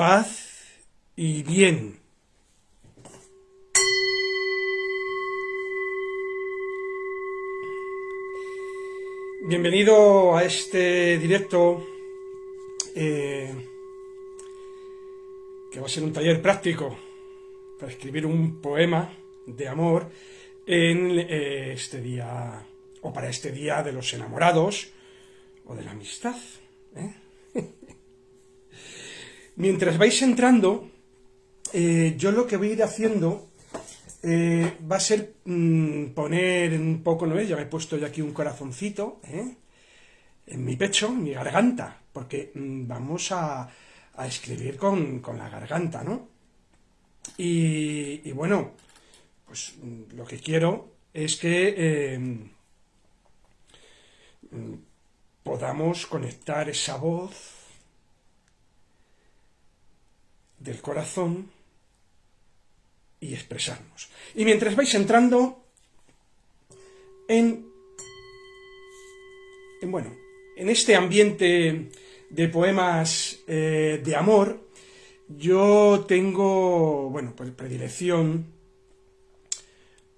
paz y bien. Bienvenido a este directo eh, que va a ser un taller práctico para escribir un poema de amor en eh, este día o para este día de los enamorados o de la amistad. ¿eh? Mientras vais entrando, eh, yo lo que voy a ir haciendo eh, va a ser mm, poner un poco, ¿no Ya me he puesto yo aquí un corazoncito ¿eh? en mi pecho, en mi garganta, porque mm, vamos a, escribir con, la garganta, ¿no? Y, bueno, pues mm, lo que quiero es que podamos conectar esa voz del corazón y expresarnos. Y mientras vais entrando en, en bueno, en este ambiente de poemas eh, de amor, yo tengo, bueno, pues predilección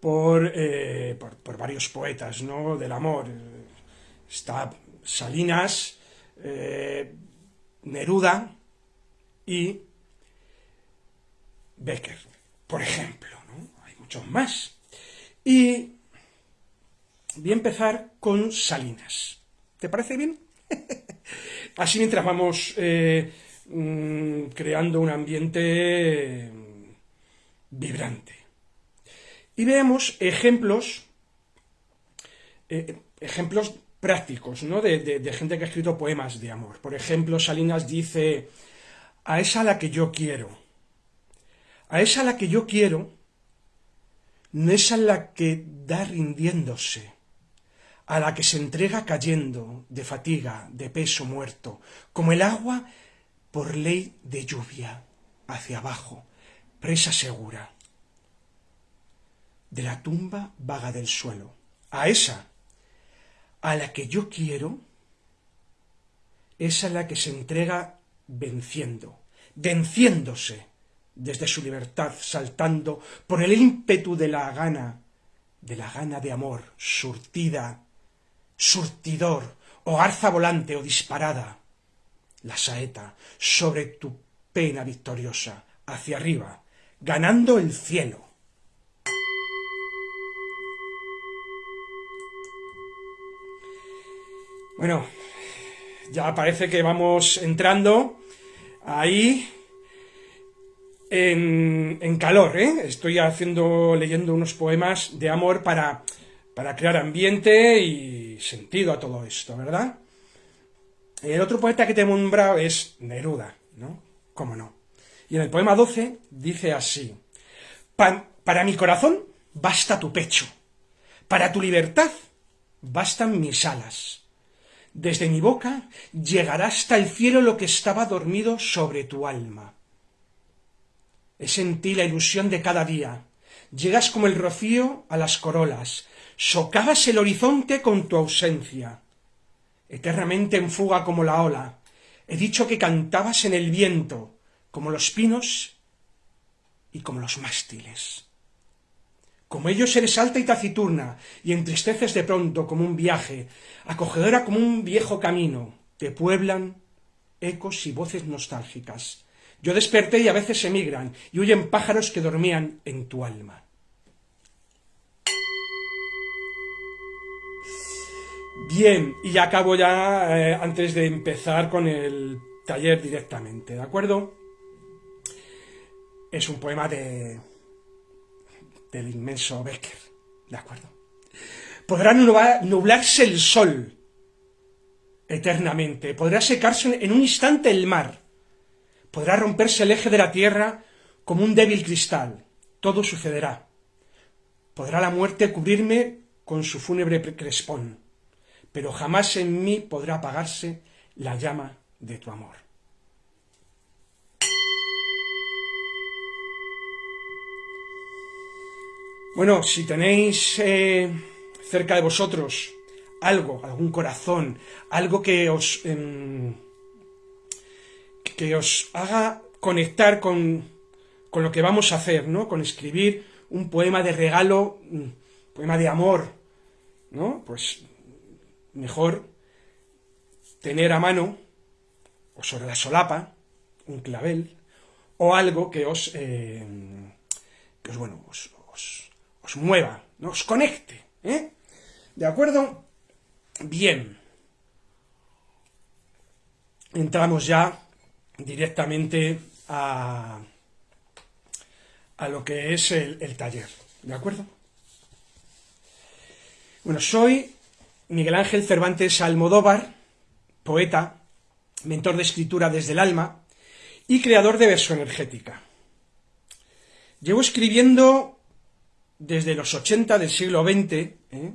por, eh, por, por, varios poetas, ¿no?, del amor. Está Salinas, eh, Neruda y Becker, por ejemplo. Hay muchos más. Y voy a empezar con Salinas. ¿Te parece bien? Así mientras vamos eh, mm, creando un ambiente mm, vibrante. Y veamos ejemplos, eh, ejemplos prácticos, ¿no? De, de, gente que ha escrito poemas de amor. Por ejemplo, Salinas dice, a esa la que yo quiero, a esa a la que yo quiero, no es a la que da rindiéndose, a la que se entrega cayendo de fatiga, de peso muerto, como el agua por ley de lluvia, hacia abajo, presa segura, de la tumba vaga del suelo. A esa, a la que yo quiero, es a la que se entrega venciendo, venciéndose, desde su libertad, saltando por el ímpetu de la gana, de la gana de amor, surtida, surtidor, o garza volante o disparada, la saeta sobre tu pena victoriosa, hacia arriba, ganando el cielo. Bueno, ya parece que vamos entrando ahí en, calor, ¿eh? Estoy haciendo, leyendo unos poemas de amor para, para crear ambiente y sentido a todo esto, ¿verdad? El otro poeta que te nombrado es Neruda, ¿no? ¿Cómo no? Y en el poema 12 dice así, para mi corazón basta tu pecho, para tu libertad bastan mis alas. Desde mi boca llegará hasta el cielo lo que estaba dormido sobre tu alma. Es en ti la ilusión de cada día. Llegas como el rocío a las corolas, socavas el horizonte con tu ausencia. Eternamente en fuga como la ola. He dicho que cantabas en el viento, como los pinos y como los mástiles. Como ellos eres alta y taciturna, y entristeces de pronto como un viaje, acogedora como un viejo camino, te pueblan ecos y voces nostálgicas. Yo desperté y a veces emigran y huyen pájaros que dormían en tu alma. Bien, y ya acabo ya eh, antes de empezar con el taller directamente, ¿de acuerdo? Es un poema de del inmenso Becker, ¿de acuerdo? Podrá nublarse el sol eternamente, podrá secarse en un instante el mar, Podrá romperse el eje de la tierra como un débil cristal. Todo sucederá. Podrá la muerte cubrirme con su fúnebre crespón, pero jamás en mí podrá apagarse la llama de tu amor. Bueno, si tenéis eh, cerca de vosotros algo, algún corazón, algo que os... Em, que os haga conectar con, con, lo que vamos a hacer, ¿no? Con escribir un poema de regalo, un poema de amor, ¿no? Pues mejor tener a mano, o sobre la solapa, un clavel, o algo que os, eh, que os bueno, os, os, mueva, ¿no? os conecte, ¿eh? ¿De acuerdo? Bien. Entramos ya directamente a, a lo que es el, taller, ¿de acuerdo? Bueno, soy Miguel Ángel Cervantes Almodóvar, poeta, mentor de escritura desde el alma y creador de verso energética. Llevo escribiendo desde los 80 del siglo XX ¿eh?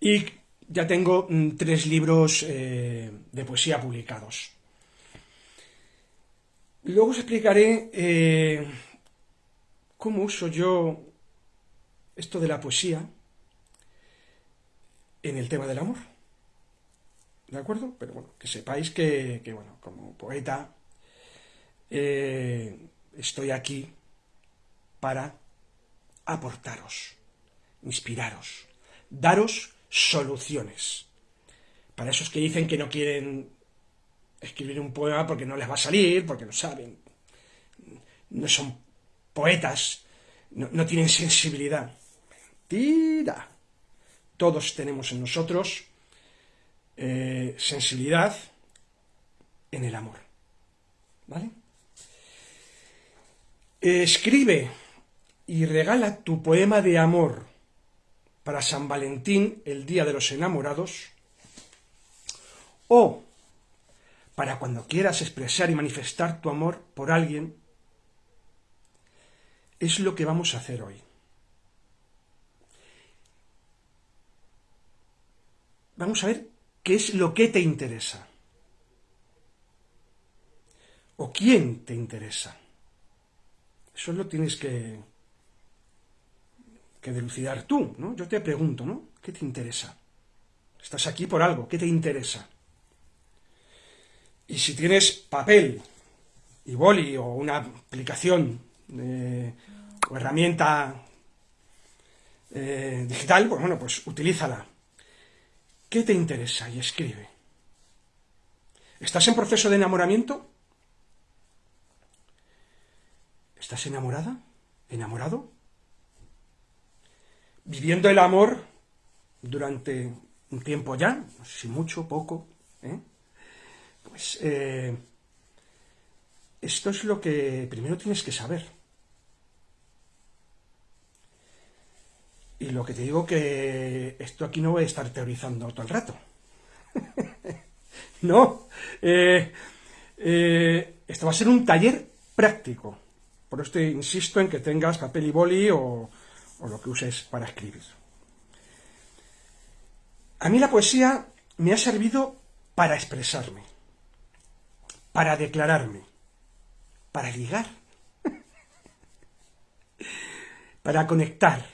y ya tengo mm, tres libros eh, de poesía publicados. Luego os explicaré eh, cómo uso yo esto de la poesía en el tema del amor. ¿De acuerdo? Pero bueno, que sepáis que, bueno, como poeta eh, estoy aquí para aportaros, inspiraros, daros soluciones. Para esos que dicen que no quieren escribir un poema porque no les va a salir, porque no saben, no son poetas, no, tienen sensibilidad. Tira. Todos tenemos en nosotros eh, sensibilidad en el amor. ¿Vale? Escribe y regala tu poema de amor para San Valentín, el Día de los Enamorados, o para cuando quieras expresar y manifestar tu amor por alguien, es lo que vamos a hacer hoy. Vamos a ver qué es lo que te interesa. O quién te interesa. Eso lo tienes que, que delucidar tú, ¿no? Yo te pregunto, ¿no? ¿Qué te interesa? Estás aquí por algo, ¿qué te interesa? Y si tienes papel y boli o una aplicación o herramienta eh, digital, pues bueno, pues utilízala. ¿Qué te interesa? Y escribe. ¿Estás en proceso de enamoramiento? ¿Estás enamorada? ¿Enamorado? viviendo el amor durante un tiempo ya, no sé si mucho, poco, ¿eh? Pues eh, esto es lo que primero tienes que saber. Y lo que te digo que esto aquí no voy a estar teorizando todo el rato. no. Eh, esto va a ser un taller práctico. Por esto insisto en que tengas papel y boli o lo que uses para escribir. A mí la poesía me ha servido para expresarme, para declararme, para ligar, para conectar.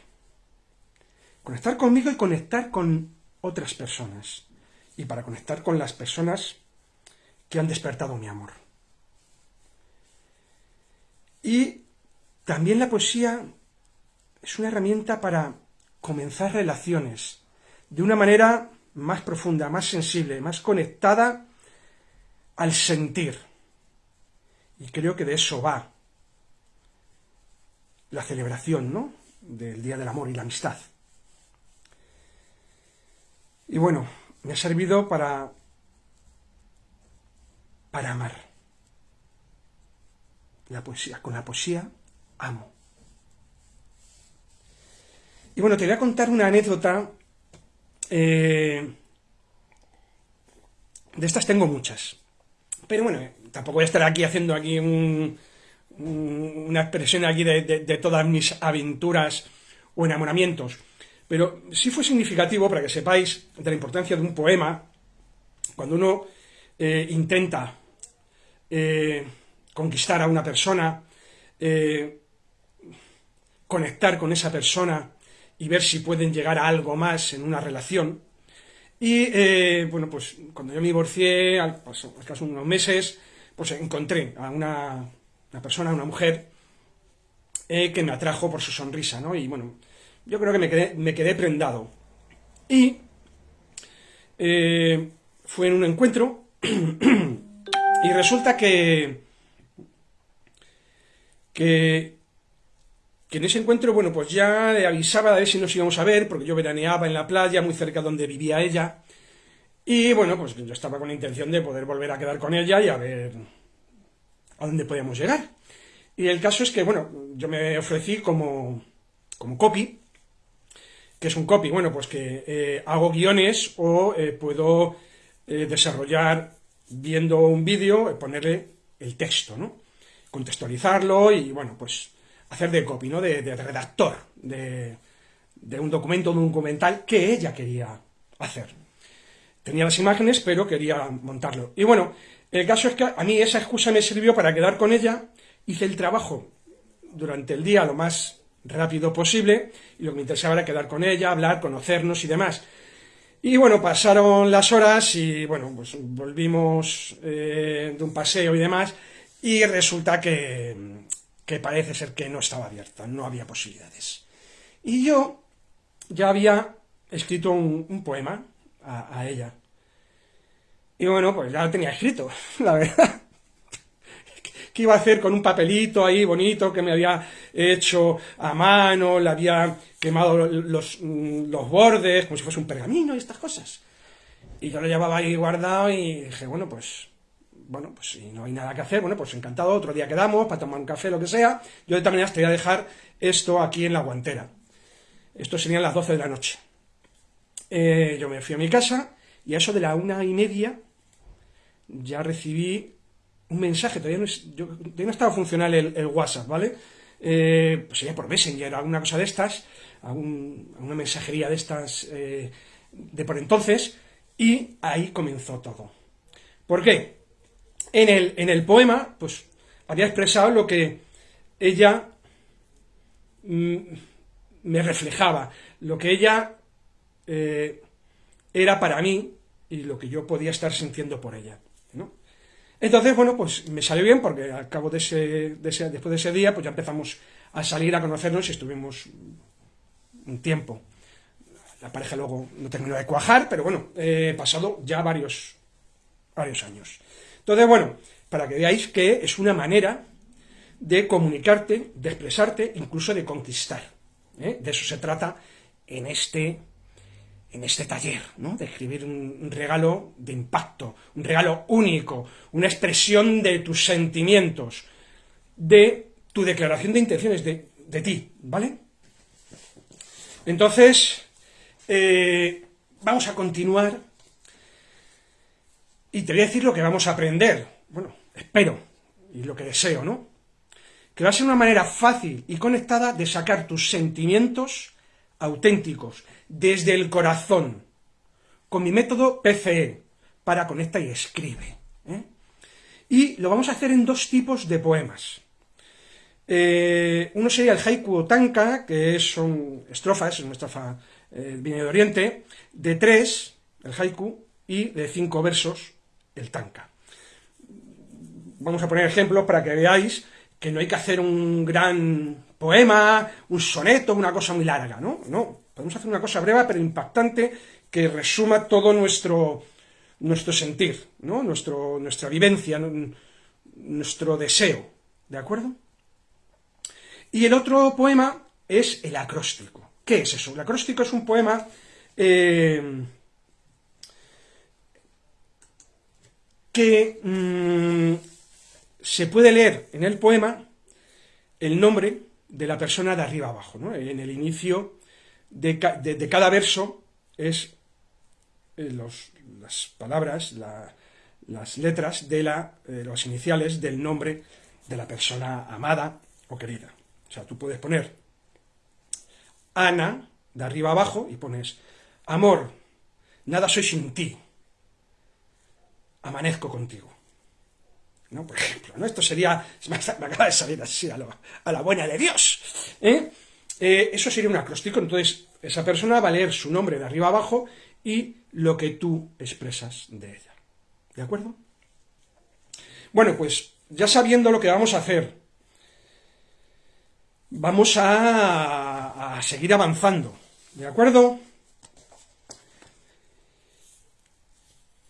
Conectar conmigo y conectar con otras personas. Y para conectar con las personas que han despertado mi amor. Y también la poesía es una herramienta para comenzar relaciones de una manera más profunda, más sensible, más conectada al sentir. Y creo que de eso va la celebración, ¿no? Del Día del Amor y la Amistad. Y bueno, me ha servido para para amar. La poesía, con la poesía amo. Y bueno, te voy a contar una anécdota. Eh, de estas tengo muchas. Pero bueno, tampoco voy a estar aquí haciendo aquí una expresión aquí de, todas mis aventuras o enamoramientos. Pero sí fue significativo para que sepáis de la importancia de un poema cuando uno eh, intenta eh, conquistar a una persona, conectar con esa persona, y ver si pueden llegar a algo más en una relación. Y eh, bueno, pues cuando yo me divorcié, al, paso, unos meses, pues encontré a una, una persona, una mujer, eh, que me atrajo por su sonrisa, ¿no? Y bueno, yo creo que me quedé, me quedé prendado. Y eh, fue en un encuentro y resulta que, que, que en ese encuentro, bueno, pues ya le avisaba de ver si nos íbamos a ver, porque yo veraneaba en la playa, muy cerca donde vivía ella, y bueno, pues yo estaba con la intención de poder volver a quedar con ella y a ver a dónde podíamos llegar. Y el caso es que, bueno, yo me ofrecí como, como copy, que es un copy, bueno, pues que eh, hago guiones o eh, puedo eh, desarrollar viendo un vídeo, ponerle el texto, ¿no? Contextualizarlo y, bueno, pues hacer de copy, ¿no? De, redactor de, un documento, de un documental que ella quería hacer. Tenía las imágenes, pero quería montarlo. Y bueno, el caso es que a mí esa excusa me sirvió para quedar con ella, hice el trabajo durante el día lo más rápido posible, y lo que me interesaba era quedar con ella, hablar, conocernos y demás. Y bueno, pasaron las horas y bueno, pues volvimos eh, de un paseo y demás, y resulta que, que parece ser que no estaba abierta, no había posibilidades. Y yo ya había escrito un, poema a, ella. Y bueno, pues ya lo tenía escrito, la verdad. ¿Qué iba a hacer con un papelito ahí bonito que me había hecho a mano, le había quemado los, los bordes, como si fuese un pergamino y estas cosas? Y yo lo llevaba ahí guardado y dije, bueno, pues bueno, pues si no hay nada que hacer, bueno, pues encantado, otro día quedamos para tomar un café, lo que sea. Yo de todas maneras te voy a dejar esto aquí en la guantera. Esto serían las 12 de la noche. Eh, yo me fui a mi casa y a eso de la una y media ya recibí un mensaje, todavía no, yo, no estaba funcional el, WhatsApp, ¿vale? Eh, pues sería por Messenger, alguna cosa de estas, alguna mensajería de estas eh, de por entonces, y ahí comenzó todo. ¿Por qué? En el, en el poema, pues, había expresado lo que ella mm, me reflejaba, lo que ella eh, era para mí y lo que yo podía estar sintiendo por ella. ¿no? Entonces, bueno, pues me salió bien porque al cabo de ese, después de ese día, pues ya empezamos a salir a conocernos y estuvimos un tiempo. La pareja luego no terminó de cuajar, pero bueno, he pasado ya varios, varios años. Entonces, bueno, para que veáis que es una manera de comunicarte, de expresarte, incluso de conquistar. ¿eh? De eso se trata en este en este taller, ¿no? de escribir un, regalo de impacto, un regalo único, una expresión de tus sentimientos, de tu declaración de intenciones, de, ti, ¿vale? Entonces, eh, vamos a continuar y te voy a decir lo que vamos a aprender. Bueno, espero, y lo que deseo, ¿no? Que va a ser una manera fácil y conectada de sacar tus sentimientos auténticos, desde el corazón, con mi método PCE, para conecta y escribe. ¿eh? Y lo vamos a hacer en dos tipos de poemas. Eh, uno sería el haiku o tanka, que son estrofas, es una estrofa eh, de Oriente, de tres, el haiku, y de cinco versos, el tanka. Vamos a poner ejemplos para que veáis que no hay que hacer un gran poema, un soneto, una cosa muy larga, ¿no? No, podemos hacer una cosa breve pero impactante que resuma todo nuestro, nuestro sentir, ¿no? Nuestro, nuestra vivencia, nuestro deseo, ¿de acuerdo? Y el otro poema es el acróstico. ¿Qué es eso? El acróstico es un poema eh, que mm, se puede leer en el poema el nombre de la persona de arriba abajo. ¿no? En el inicio de, cada verso es eh, las palabras, las letras de la, eh, las iniciales del nombre de la persona amada o querida. O sea, tú puedes poner Ana de arriba abajo y pones Amor, nada soy sin ti, amanezco contigo. ¿no? Por ejemplo, ¿no? Esto sería, me acaba de salir así a, la buena de Dios, ¿eh? ¿eh? Eso sería un acróstico, entonces esa persona va a leer su nombre de arriba abajo y lo que tú expresas de ella, ¿de acuerdo? Bueno, pues ya sabiendo lo que vamos a hacer, vamos a, a seguir avanzando, ¿de acuerdo?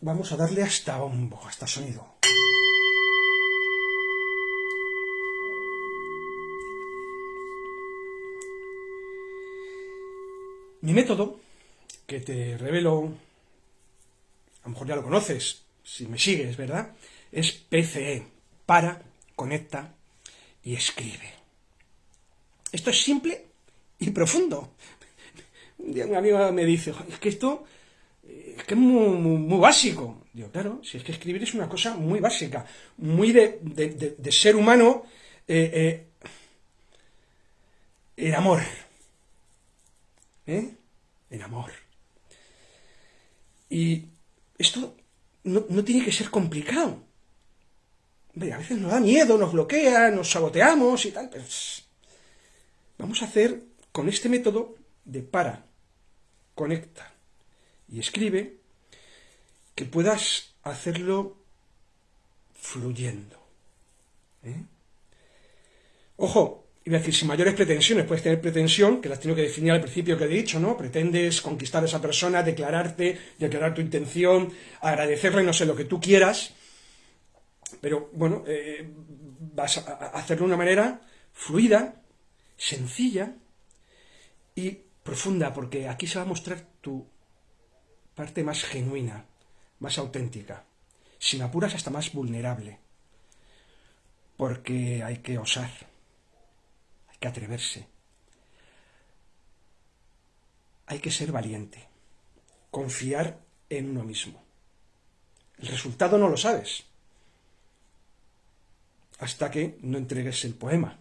Vamos a darle hasta bombo, hasta sonido. Mi método, que te revelo, a lo mejor ya lo conoces, si me sigues, ¿verdad? Es PCE, para, conecta y escribe. Esto es simple y profundo. Un día una amiga me dice, es que esto es que es muy, básico. Digo, claro, si es que escribir es una cosa muy básica, muy de, ser humano, eh, eh, el amor. ¿Eh? El amor. Y esto no, tiene que ser complicado. a veces nos da miedo, nos bloquea, nos saboteamos y tal, pero vamos a hacer con este método de para, conecta, y escribe, que puedas hacerlo fluyendo. ¿eh? Ojo, iba a decir, sin mayores pretensiones, puedes tener pretensión, que las tengo que definir al principio que he dicho, ¿no? Pretendes conquistar a esa persona, declararte, declarar tu intención, agradecerle, no sé, lo que tú quieras, pero bueno, eh, vas a hacerlo de una manera fluida, sencilla y profunda, porque aquí se va a mostrar tu parte más genuina, más auténtica, sin apuras hasta más vulnerable, porque hay que osar, hay que atreverse, hay que ser valiente, confiar en uno mismo. El resultado no lo sabes hasta que no entregues el poema.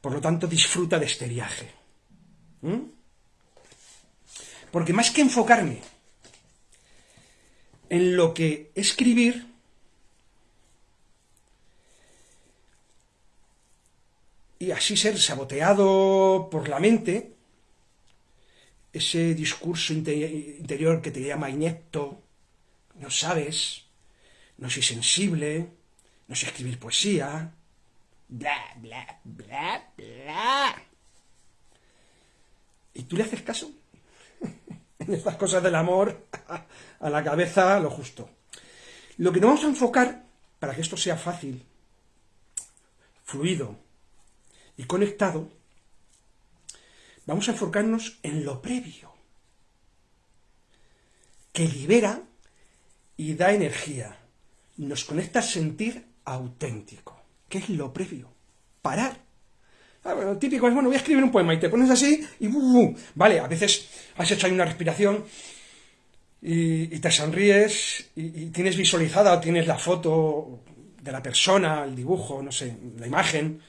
Por lo tanto, disfruta de este viaje. ¿Mm? Porque más que enfocarme en lo que escribir, y así ser saboteado por la mente, ese discurso interior que te llama inepto, no sabes, no soy sensible, no sé escribir poesía, bla, bla, bla, bla. ¿Y tú le haces caso? estas cosas del amor, a la cabeza lo justo. Lo que nos vamos a enfocar, para que esto sea fácil, fluido y conectado, vamos a enfocarnos en lo previo, que libera y da energía, nos conecta a sentir auténtico. ¿Qué es lo previo? Parar Ah, típico es, bueno, voy a escribir un poema y te pones así y... vale, a veces has hecho ahí una respiración y, te sonríes y, tienes visualizada o tienes la foto de la persona, el dibujo, no sé, la imagen,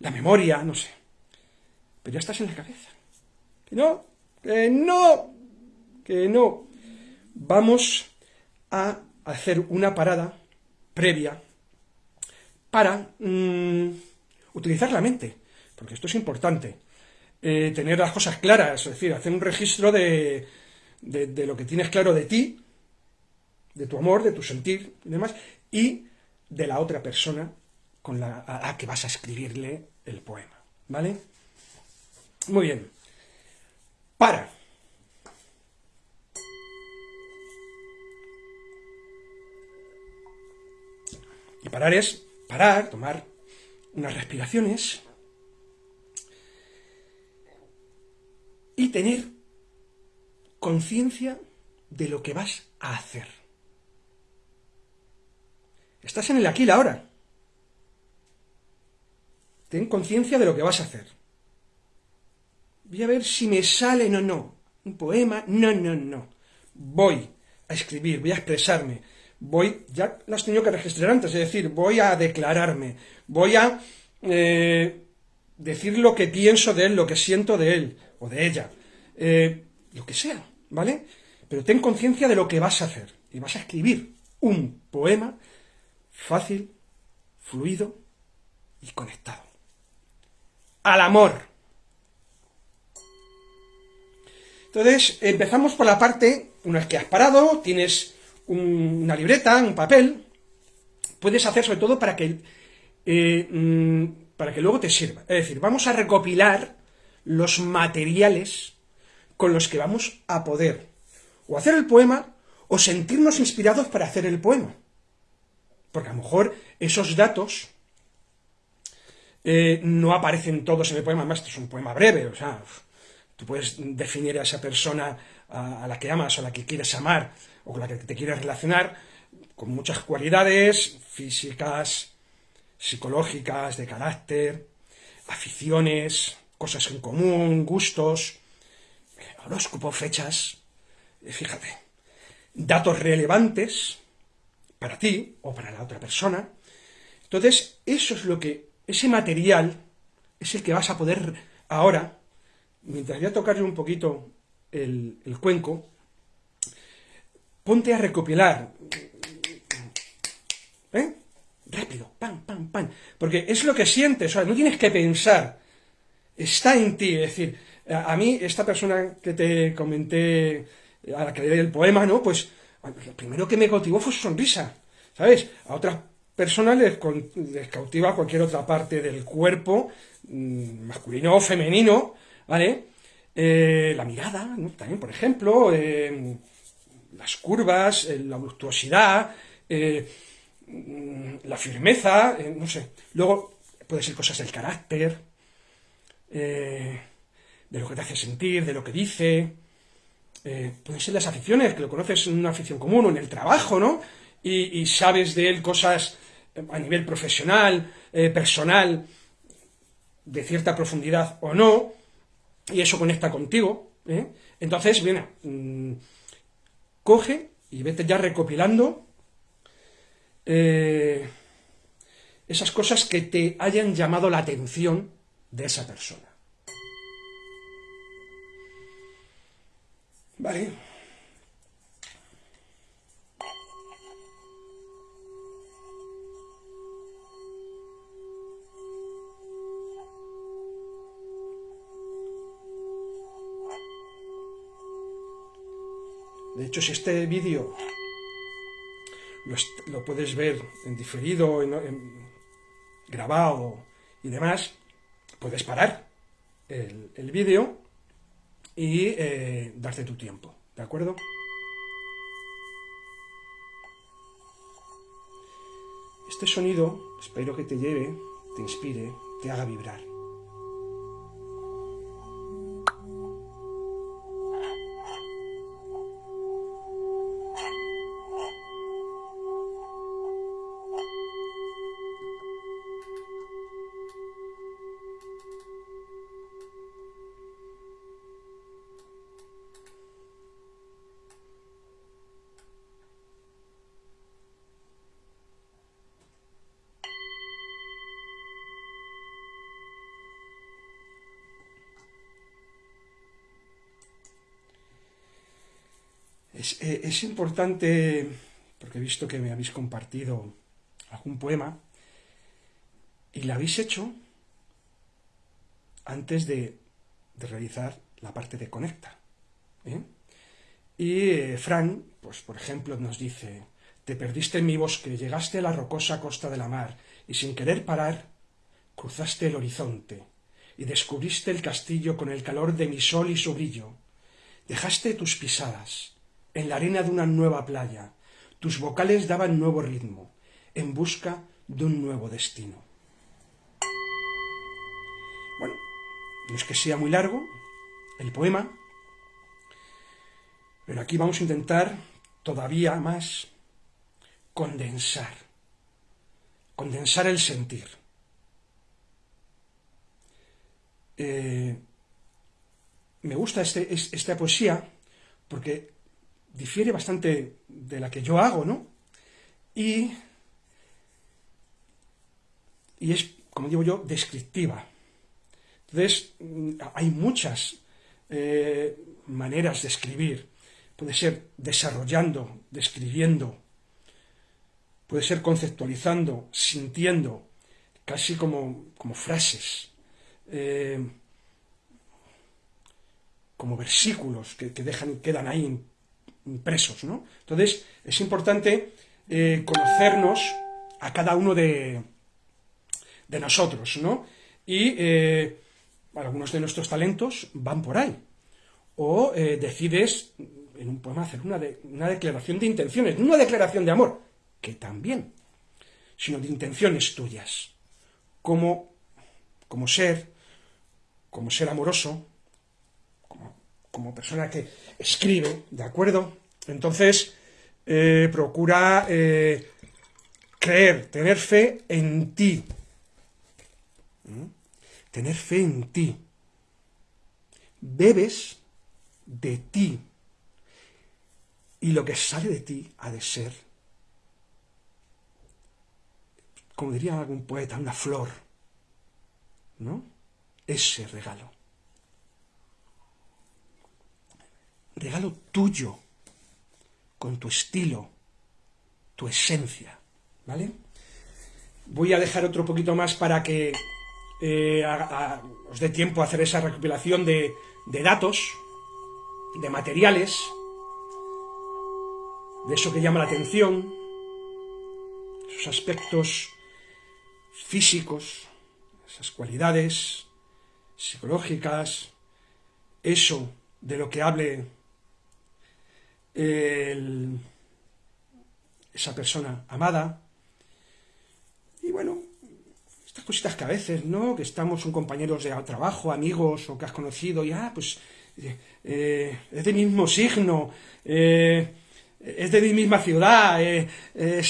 la memoria, no sé. Pero ya estás en la cabeza. Que no, que no, que no. Vamos a hacer una parada previa para mm, utilizar la mente porque esto es importante, eh, tener las cosas claras, es decir, hacer un registro de, lo que tienes claro de ti, de tu amor, de tu sentir y demás, y de la otra persona con la, a la que vas a escribirle el poema, ¿vale? Muy bien. Para. Y parar es parar, tomar unas respiraciones, y tener conciencia de lo que vas a hacer. Estás en el aquí y ahora. Ten conciencia de lo que vas a hacer. Voy a ver si me sale, no, no. Un poema, no, no, no. Voy a escribir, voy a expresarme. Voy, ya lo has tenido que registrar antes, es decir, voy a declararme. Voy a eh, decir lo que pienso de él, lo que siento de él de ella, eh, lo que sea, ¿vale? Pero ten conciencia de lo que vas a hacer y vas a escribir un poema fácil, fluido y conectado. Al amor. Entonces, empezamos por la parte, una vez que has parado, tienes una libreta, un papel, puedes hacer sobre todo para que, eh, mm, para que luego te sirva. Es decir, vamos a recopilar los materiales con los que vamos a poder o hacer el poema o sentirnos inspirados para hacer el poema. Porque a lo mejor esos datos eh, no aparecen todos en el poema, además es un poema breve, o sea, tú puedes definir a esa persona a, la que amas o a la que quieres amar o con la que te quieres relacionar con muchas cualidades físicas, psicológicas, de carácter, aficiones, cosas en común, gustos, horóscopo, fechas, eh, fíjate, datos relevantes para ti o para la otra persona. Entonces, eso es lo que, ese material es el que vas a poder ahora, mientras voy a tocarle un poquito el, cuenco, ponte a recopilar. ¿Eh? Rápido, pam, pam, pam. Porque es lo que sientes, o sea, no tienes que pensar. Está en ti, es decir, a, mí, esta persona que te comenté, a la que leí el poema, ¿no? Pues lo primero que me cautivó fue su sonrisa, ¿sabes? A otras personas les, cautiva cualquier otra parte del cuerpo, mm, masculino o femenino, ¿vale? Eh, la mirada, también, por ejemplo, eh, las curvas, eh, la voluptuosidad, mm, la firmeza, no sé. Luego puede ser cosas del carácter, de lo que te hace sentir, de lo que dice. pueden ser las aficiones, que lo conoces en una afición común o en el trabajo, ¿no? Y, sabes de él cosas a nivel profesional, personal, de cierta profundidad o no y eso conecta contigo, ¿eh? entonces, viene, mm, coge y vete ya recopilando eh, esas cosas que te hayan llamado la atención de esa persona. ¿Vale? De hecho, si este vídeo lo, puedes ver en diferido, en, grabado y demás, puedes parar el, vídeo y eh, darte tu tiempo, ¿de acuerdo? Este sonido espero que te lleve, te inspire, te haga vibrar. Importante, porque he visto que me habéis compartido algún poema, y lo habéis hecho antes de, realizar la parte de conecta. ¿eh? Y eh, Fran, pues por ejemplo, nos dice, te perdiste en mi bosque, llegaste a la rocosa costa de la mar, y sin querer parar, cruzaste el horizonte, y descubriste el castillo con el calor de mi sol y su brillo. Dejaste tus pisadas, en la arena de una nueva playa. Tus vocales daban nuevo ritmo, en busca de un nuevo destino. Bueno, no es que sea muy largo el poema, pero aquí vamos a intentar todavía más condensar, condensar el sentir. Eh, me gusta este, esta poesía porque difiere bastante de la que yo hago, ¿no? Y, y es, como digo yo, descriptiva. Entonces, mm, hay muchas eh, maneras de escribir. Puede ser desarrollando, describiendo, puede ser conceptualizando, sintiendo, casi como, como frases, eh, como versículos que, que dejan, quedan ahí impresos, ¿no? Entonces, es importante eh, conocernos a cada uno de, de nosotros, ¿no? Y eh, algunos de nuestros talentos van por ahí. O eh, decides en un poema hacer una, una declaración de intenciones, no una declaración de amor, que también, sino de intenciones tuyas, como, como ser, como ser amoroso, como, persona que escribe, ¿de acuerdo? Entonces, eh, procura eh, creer, tener fe en ti. ¿Mm? Tener fe en ti. Bebes de ti. Y lo que sale de ti ha de ser, como diría algún poeta, una flor. ¿No? Ese regalo. Regalo tuyo, con tu estilo, tu esencia, ¿vale? Voy a dejar otro poquito más para que eh, os dé tiempo a hacer esa recopilación de, de datos, de materiales, de eso que llama la atención, esos aspectos físicos, esas cualidades psicológicas, eso de lo que hable esa persona amada. Y bueno, estas cositas que a veces, ¿no? Que estamos un compañeros de trabajo, amigos, o que has conocido, y ah, pues eh, es de mismo signo, eh, es de mi misma ciudad, eh,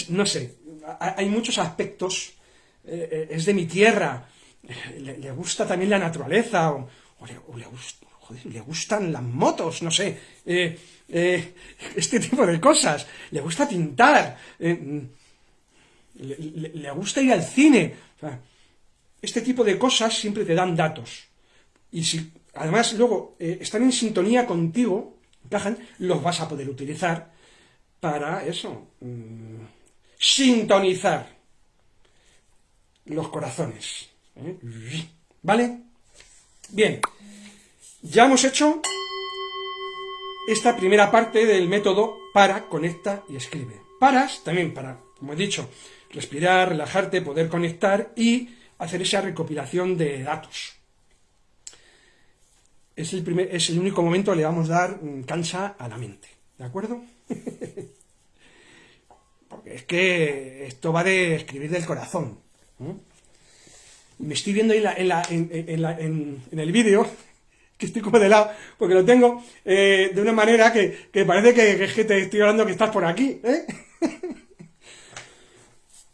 no sé, hay muchos aspectos, es de mi tierra, le, gusta también la naturaleza, o, le, le gustan las motos, no sé. Eh, este tipo de cosas. Le gusta pintar. Eh, le, gusta ir al cine. este tipo de cosas siempre te dan datos. Y si además luego eh, están en sintonía contigo, los vas a poder utilizar para eso. Mm, sintonizar los corazones. ¿Vale? Bien. Ya hemos hecho esta primera parte del método para, conecta y escribe. Paras también para, como he dicho, respirar, relajarte, poder conectar y hacer esa recopilación de datos. Es el, primer, es el único momento que le vamos a dar cancha a la mente. ¿De acuerdo? Porque es que esto va de escribir del corazón. Me estoy viendo en, en el vídeo que estoy como de lado, porque lo tengo eh, de una manera que, parece que, que te estoy hablando que estás por aquí, ¿eh?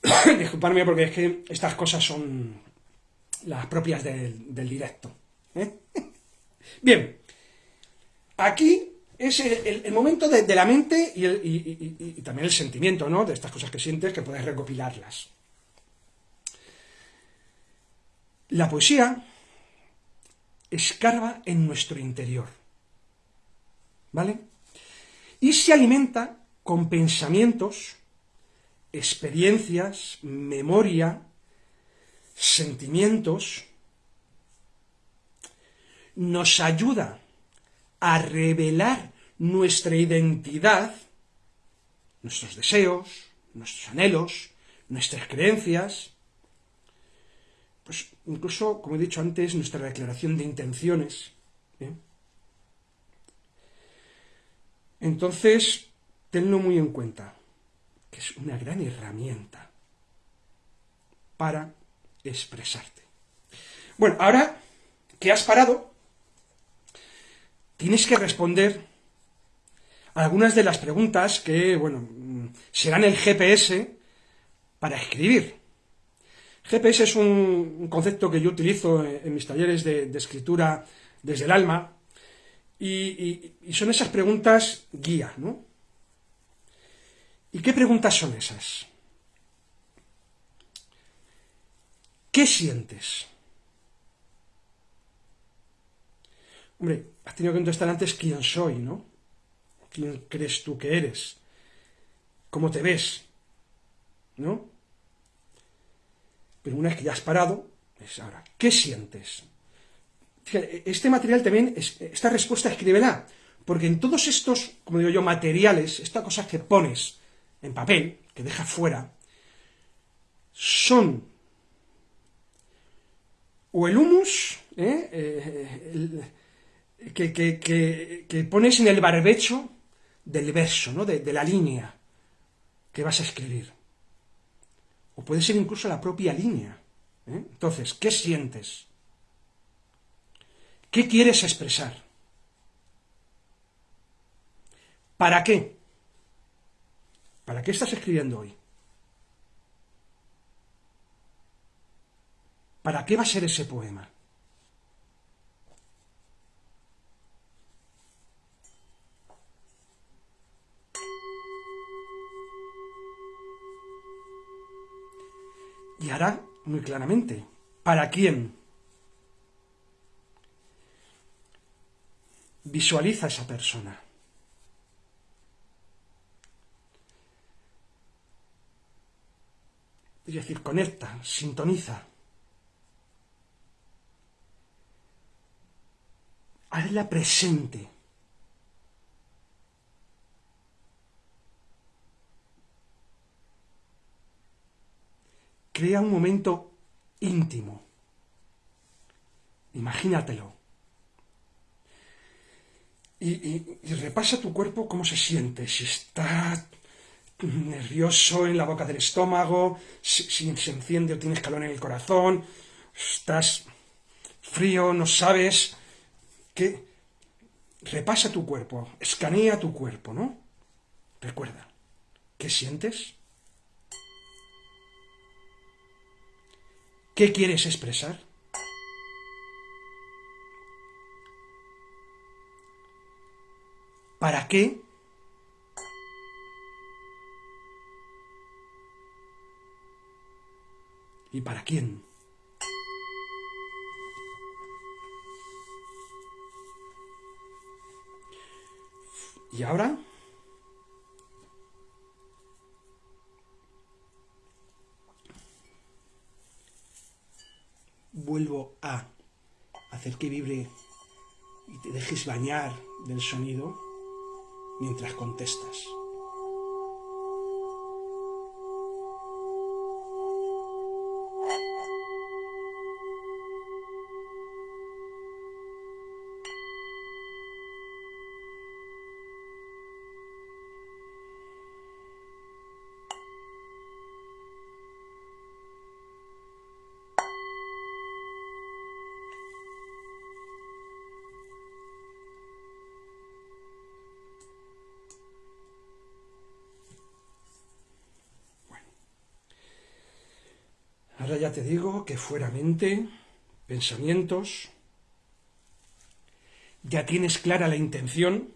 Disculpadme porque es que estas cosas son las propias del, directo. ¿eh? Bien, aquí es el, momento de, la mente y, y, también el sentimiento, ¿no? De estas cosas que sientes, que puedes recopilarlas. La poesía escarba en nuestro interior. ¿Vale? Y se alimenta con pensamientos, experiencias, memoria, sentimientos. Nos ayuda a revelar nuestra identidad, nuestros deseos, nuestros anhelos, nuestras creencias, pues incluso, como he dicho antes, nuestra declaración de intenciones. Entonces, tenlo muy en cuenta, que es una gran herramienta para expresarte. Bueno, ahora que has parado, tienes que responder algunas de las preguntas que, bueno, serán el GPS para escribir. GPS es un concepto que yo utilizo en mis talleres de, escritura desde el alma y, son esas preguntas guía, ¿no? ¿Y qué preguntas son esas? ¿Qué sientes? Hombre, has tenido que contestar antes quién soy, ¿no? ¿Quién crees tú que eres? ¿Cómo te ves? ¿No? Una vez que ya has parado, es ahora, ¿qué sientes? este material también, esta respuesta escríbela, porque en todos estos, como digo yo, materiales, estas cosas que pones en papel, que dejas fuera, son o el humus ¿eh? Eh, que, pones en el barbecho del verso, ¿no? de, la línea que vas a escribir. O puede ser incluso la propia línea. ¿eh? Entonces, ¿qué sientes? ¿Qué quieres expresar? ¿Para qué? ¿Para qué estás escribiendo hoy? ¿Para qué va a ser ese poema? Y hará muy claramente, ¿para quién? Visualiza a esa persona. Es decir, conecta, sintoniza. hazla presente. Crea un momento íntimo. Imagínatelo. Y, repasa tu cuerpo cómo se siente, si está nervioso en la boca del estómago, si, se enciende o tienes calor en el corazón, estás frío, no sabes, que repasa tu cuerpo, escanea tu cuerpo, ¿no? Recuerda, ¿qué sientes? ¿Qué quieres expresar? ¿Para qué? ¿Y para quién? Y ahora vuelvo a hacer que vibre y te dejes bañar del sonido mientras contestas. Que fuera mente, pensamientos, ya tienes clara la intención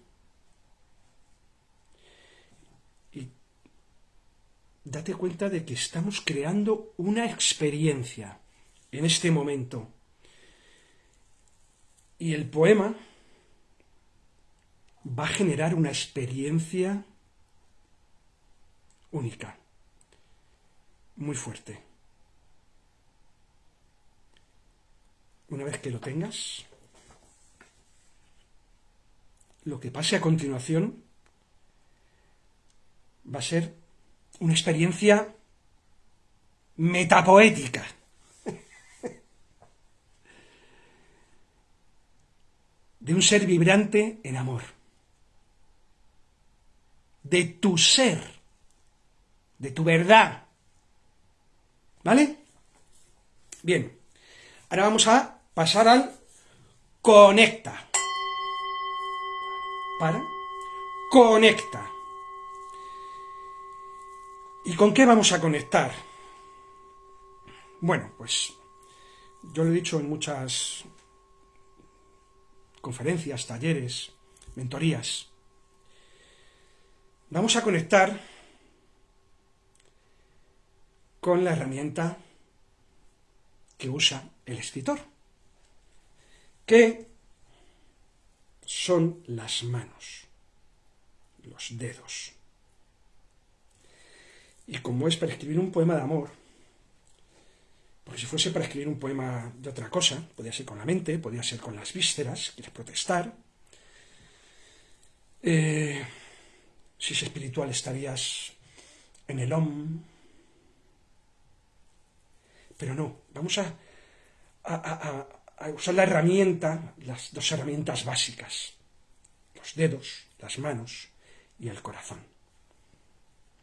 y date cuenta de que estamos creando una experiencia en este momento. Y el poema va a generar una experiencia única, muy fuerte. Una vez que lo tengas, lo que pase a continuación va a ser una experiencia metapoética. de un ser vibrante en amor. De tu ser. De tu verdad. ¿Vale? Bien. Ahora vamos a pasar al conecta. Para. Conecta. ¿Y con qué vamos a conectar? Bueno, pues yo lo he dicho en muchas conferencias, talleres, mentorías. Vamos a conectar con la herramienta que usa el escritor, que son las manos, los dedos. Y como es para escribir un poema de amor, porque si fuese para escribir un poema de otra cosa, podría ser con la mente, podría ser con las vísceras, quieres protestar. Eh, si es espiritual estarías en el OM, Pero no, vamos a, a, usar la herramienta, las dos herramientas básicas, los dedos, las manos y el corazón.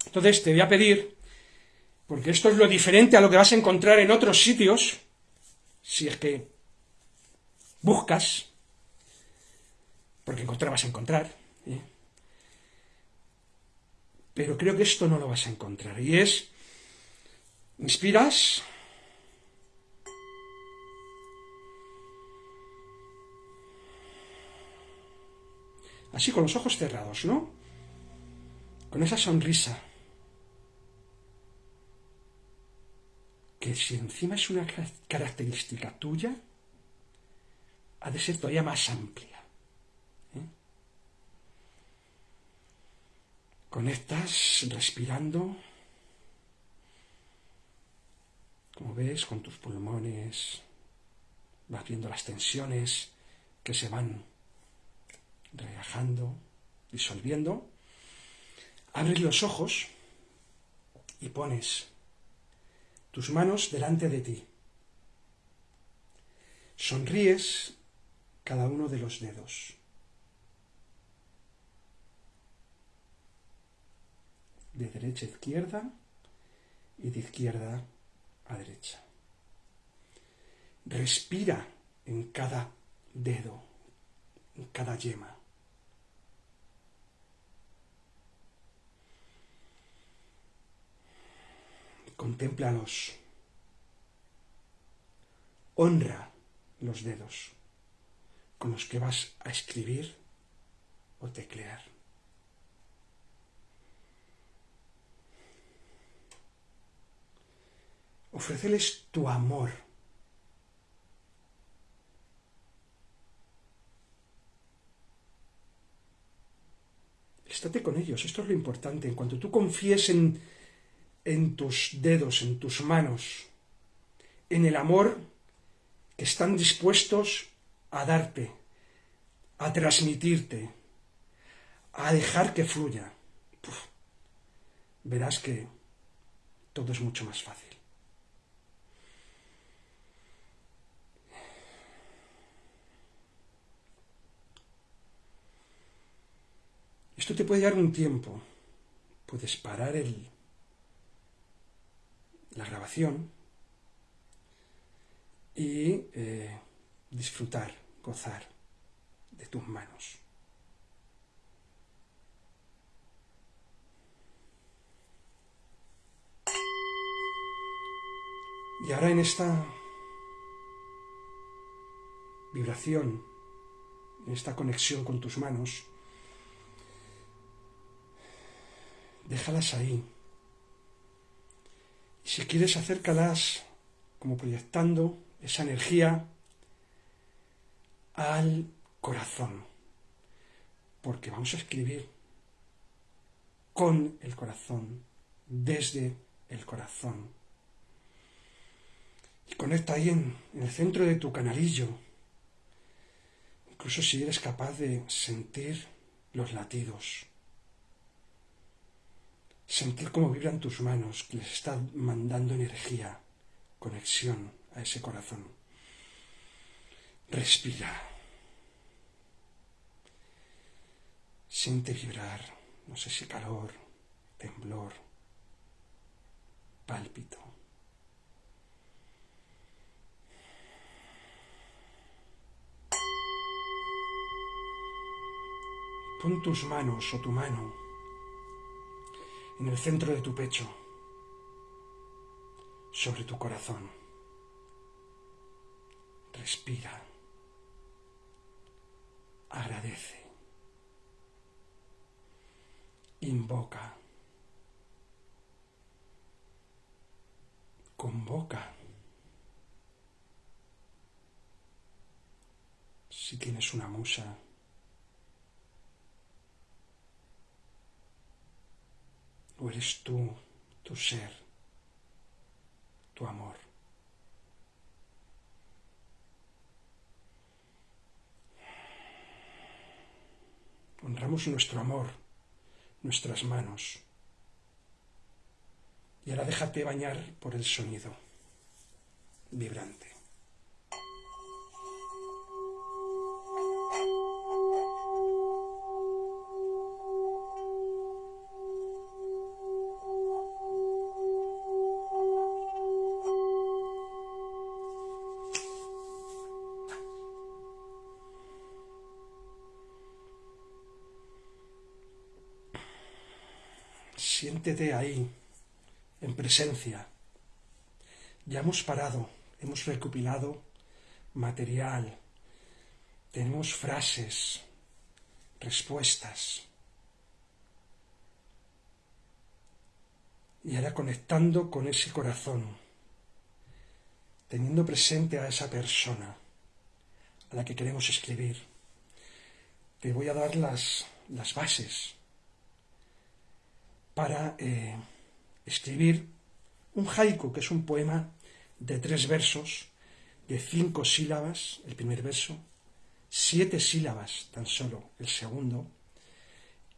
Entonces te voy a pedir, porque esto es lo diferente a lo que vas a encontrar en otros sitios, si es que buscas, porque encontrar vas a encontrar, ¿eh? pero creo que esto no lo vas a encontrar, y es, inspiras, así con los ojos cerrados, ¿no? Con esa sonrisa. Que si encima es una característica tuya, ha de ser todavía más amplia. ¿eh? Conectas respirando, como ves, con tus pulmones, vas viendo las tensiones que se van relajando, disolviendo. Abres los ojos y pones tus manos delante de ti. Sonríes cada uno de los dedos. De derecha a izquierda y de izquierda a derecha. Respira en cada dedo, en cada yema. Contémplalos. Honra los dedos con los que vas a escribir o teclear. Ofreceles tu amor. Estate con ellos, esto es lo importante. En cuanto tú confíes en, en tus dedos, en tus manos, en el amor que están dispuestos a darte, a transmitirte, a dejar que fluya. verás que todo es mucho más fácil. Esto te puede dar un tiempo. Puedes parar el, la grabación y eh, disfrutar, gozar de tus manos. Y ahora en esta vibración, en esta conexión con tus manos, déjalas ahí si quieres, acércalas como proyectando esa energía al corazón. Porque vamos a escribir con el corazón, desde el corazón. Y conecta ahí en, en el centro de tu canalillo. Incluso si eres capaz de sentir los latidos sentir cómo vibran tus manos, que les están mandando energía, conexión a ese corazón. Respira. Siente vibrar, no sé si calor, temblor, pálpito. Pon tus manos o tu mano en el centro de tu pecho, sobre tu corazón. Respira. Agradece. Invoca. Convoca. Si tienes una musa, o eres tú, tu ser, tu amor. Honramos nuestro amor, nuestras manos. Y ahora déjate bañar por el sonido. vibrante. Siéntete ahí, en presencia. Ya hemos parado, hemos recopilado material, tenemos frases, respuestas. Y ahora conectando con ese corazón, teniendo presente a esa persona a la que queremos escribir, te voy a dar las, las bases para eh, escribir un haiku, que es un poema de tres versos, de cinco sílabas, el primer verso, siete sílabas tan solo el segundo,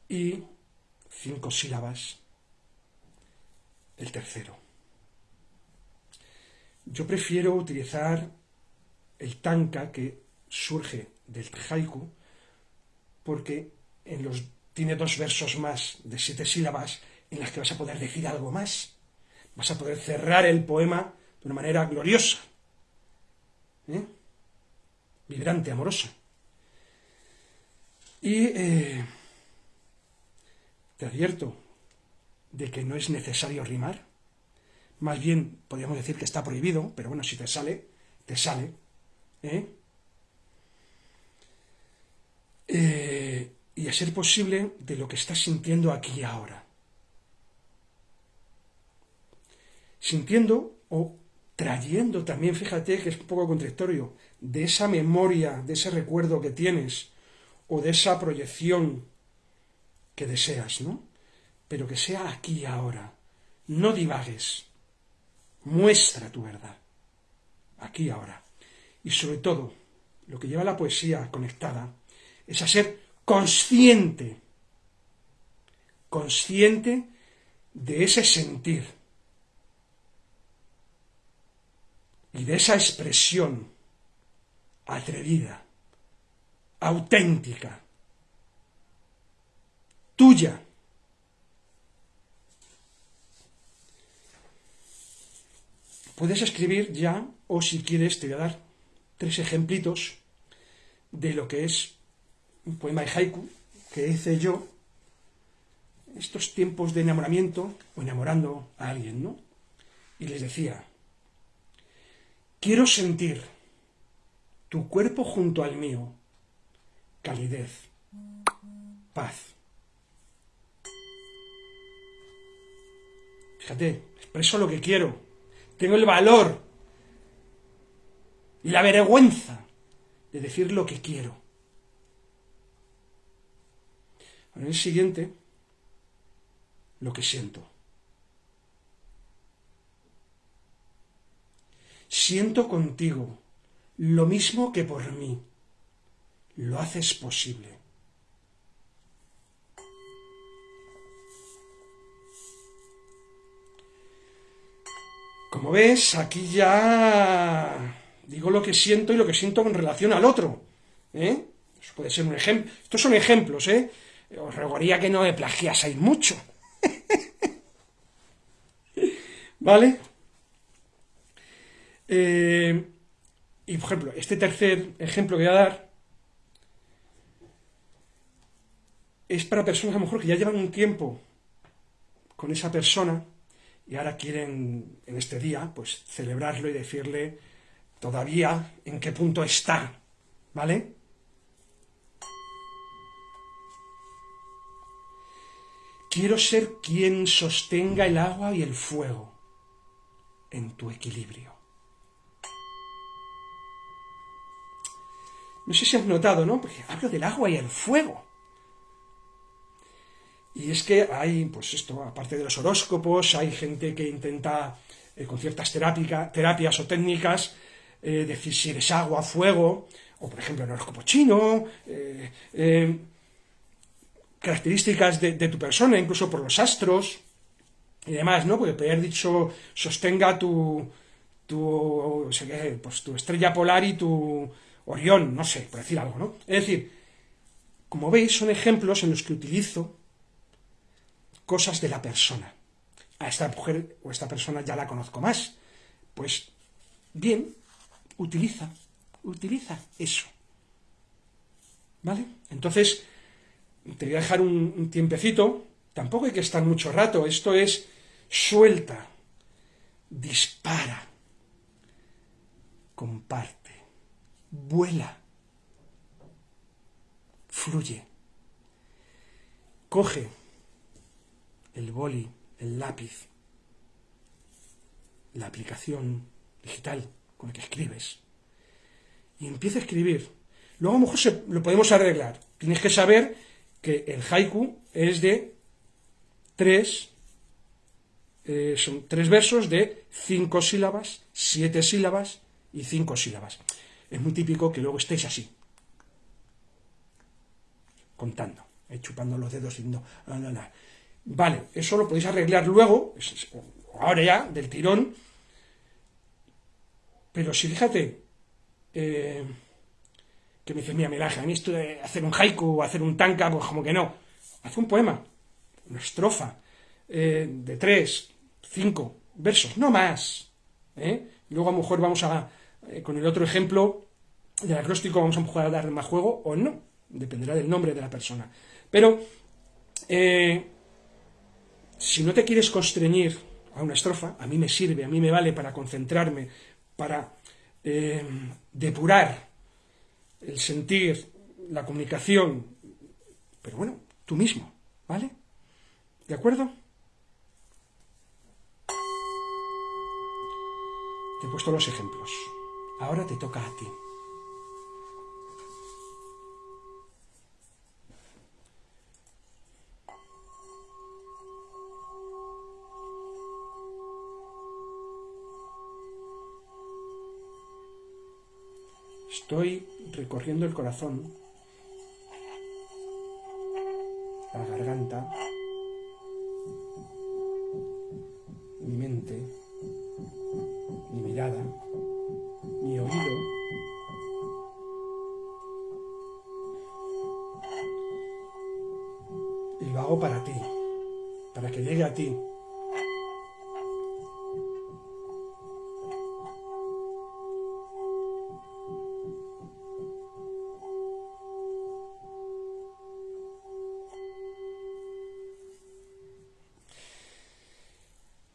y cinco sílabas el tercero. Yo prefiero utilizar el tanka que surge del haiku porque en los tiene dos versos más de siete sílabas en las que vas a poder decir algo más. Vas a poder cerrar el poema de una manera gloriosa, ¿eh? vibrante, amorosa. Y eh, te advierto de que no es necesario rimar. Más bien, podríamos decir que está prohibido, pero bueno, si te sale, te sale. ¿eh? Ser posible de lo que estás sintiendo aquí y ahora. Sintiendo o trayendo también, fíjate que es un poco contradictorio, de esa memoria, de ese recuerdo que tienes o de esa proyección que deseas, ¿no? Pero que sea aquí y ahora. No divagues. Muestra tu verdad. Aquí y ahora. Y sobre todo, lo que lleva la poesía conectada es a ser consciente, consciente de ese sentir y de esa expresión atrevida, auténtica, tuya. Puedes escribir ya, o si quieres, te voy a dar tres ejemplitos de lo que es un poema de haiku que hice yo estos tiempos de enamoramiento o enamorando a alguien, ¿no? Y les decía, quiero sentir tu cuerpo junto al mío, calidez, paz. Fíjate, expreso lo que quiero, tengo el valor y la vergüenza de decir lo que quiero. En el siguiente, lo que siento. Siento contigo lo mismo que por mí. Lo haces posible. Como ves, aquí ya digo lo que siento y lo que siento con relación al otro. ¿eh? Eso puede ser un ejemplo. Estos son ejemplos, ¿eh? Os rogaría que no me plagiaseis mucho. ¿Vale? Eh, y por ejemplo, este tercer ejemplo que voy a dar es para personas a lo mejor que ya llevan un tiempo con esa persona y ahora quieren en este día pues celebrarlo y decirle todavía en qué punto está, ¿vale? Quiero ser quien sostenga el agua y el fuego en tu equilibrio. No sé si has notado, ¿no? Porque hablo del agua y el fuego. Y es que hay, pues esto, aparte de los horóscopos, hay gente que intenta, eh, con ciertas terapias o técnicas, eh, decir si eres agua, fuego, o por ejemplo el horóscopo chino, eh, características de, tu persona, incluso por los astros y demás, ¿no? Porque haber dicho sostenga tu, tu, pues, tu estrella polar y tu Orión, no sé, por decir algo, ¿no? Es decir, como veis, son ejemplos en los que utilizo cosas de la persona. A esta mujer o esta persona ya la conozco más. Pues bien, utiliza, utiliza eso. ¿Vale? Entonces, te voy a dejar un, tiempecito. Tampoco hay que estar mucho rato. Esto es suelta, dispara, comparte, vuela, fluye. Coge el boli, el lápiz, la aplicación digital con la que escribes y empieza a escribir. Luego a lo mejor lo podemos arreglar. Tienes que saber que el haiku es de tres, eh, son tres versos de cinco sílabas, siete sílabas y cinco sílabas. Es muy típico que luego estéis así, contando, eh, chupando los dedos y no, Vale, eso lo podéis arreglar luego, ahora ya, del tirón. Pero si fíjate, eh, que me dice, mira, Melaje, a mí esto de hacer un haiku o hacer un tanka, pues como que no. Haz un poema, una estrofa, eh, de tres, cinco versos, no más. ¿eh? Luego a lo mejor vamos a, con el otro ejemplo del acróstico, vamos a jugar a dar más juego o no, dependerá del nombre de la persona. Pero, si no te quieres constreñir a una estrofa, a mí me sirve, a mí me vale para concentrarme, para eh, depurar el sentir, la comunicación, pero bueno, tú mismo, ¿vale? ¿De acuerdo? Te he puesto los ejemplos. Ahora te toca a ti. Estoy recorriendo el corazón, la garganta, mi mente, mi mirada, mi oído. Y lo hago para ti, para que llegue a ti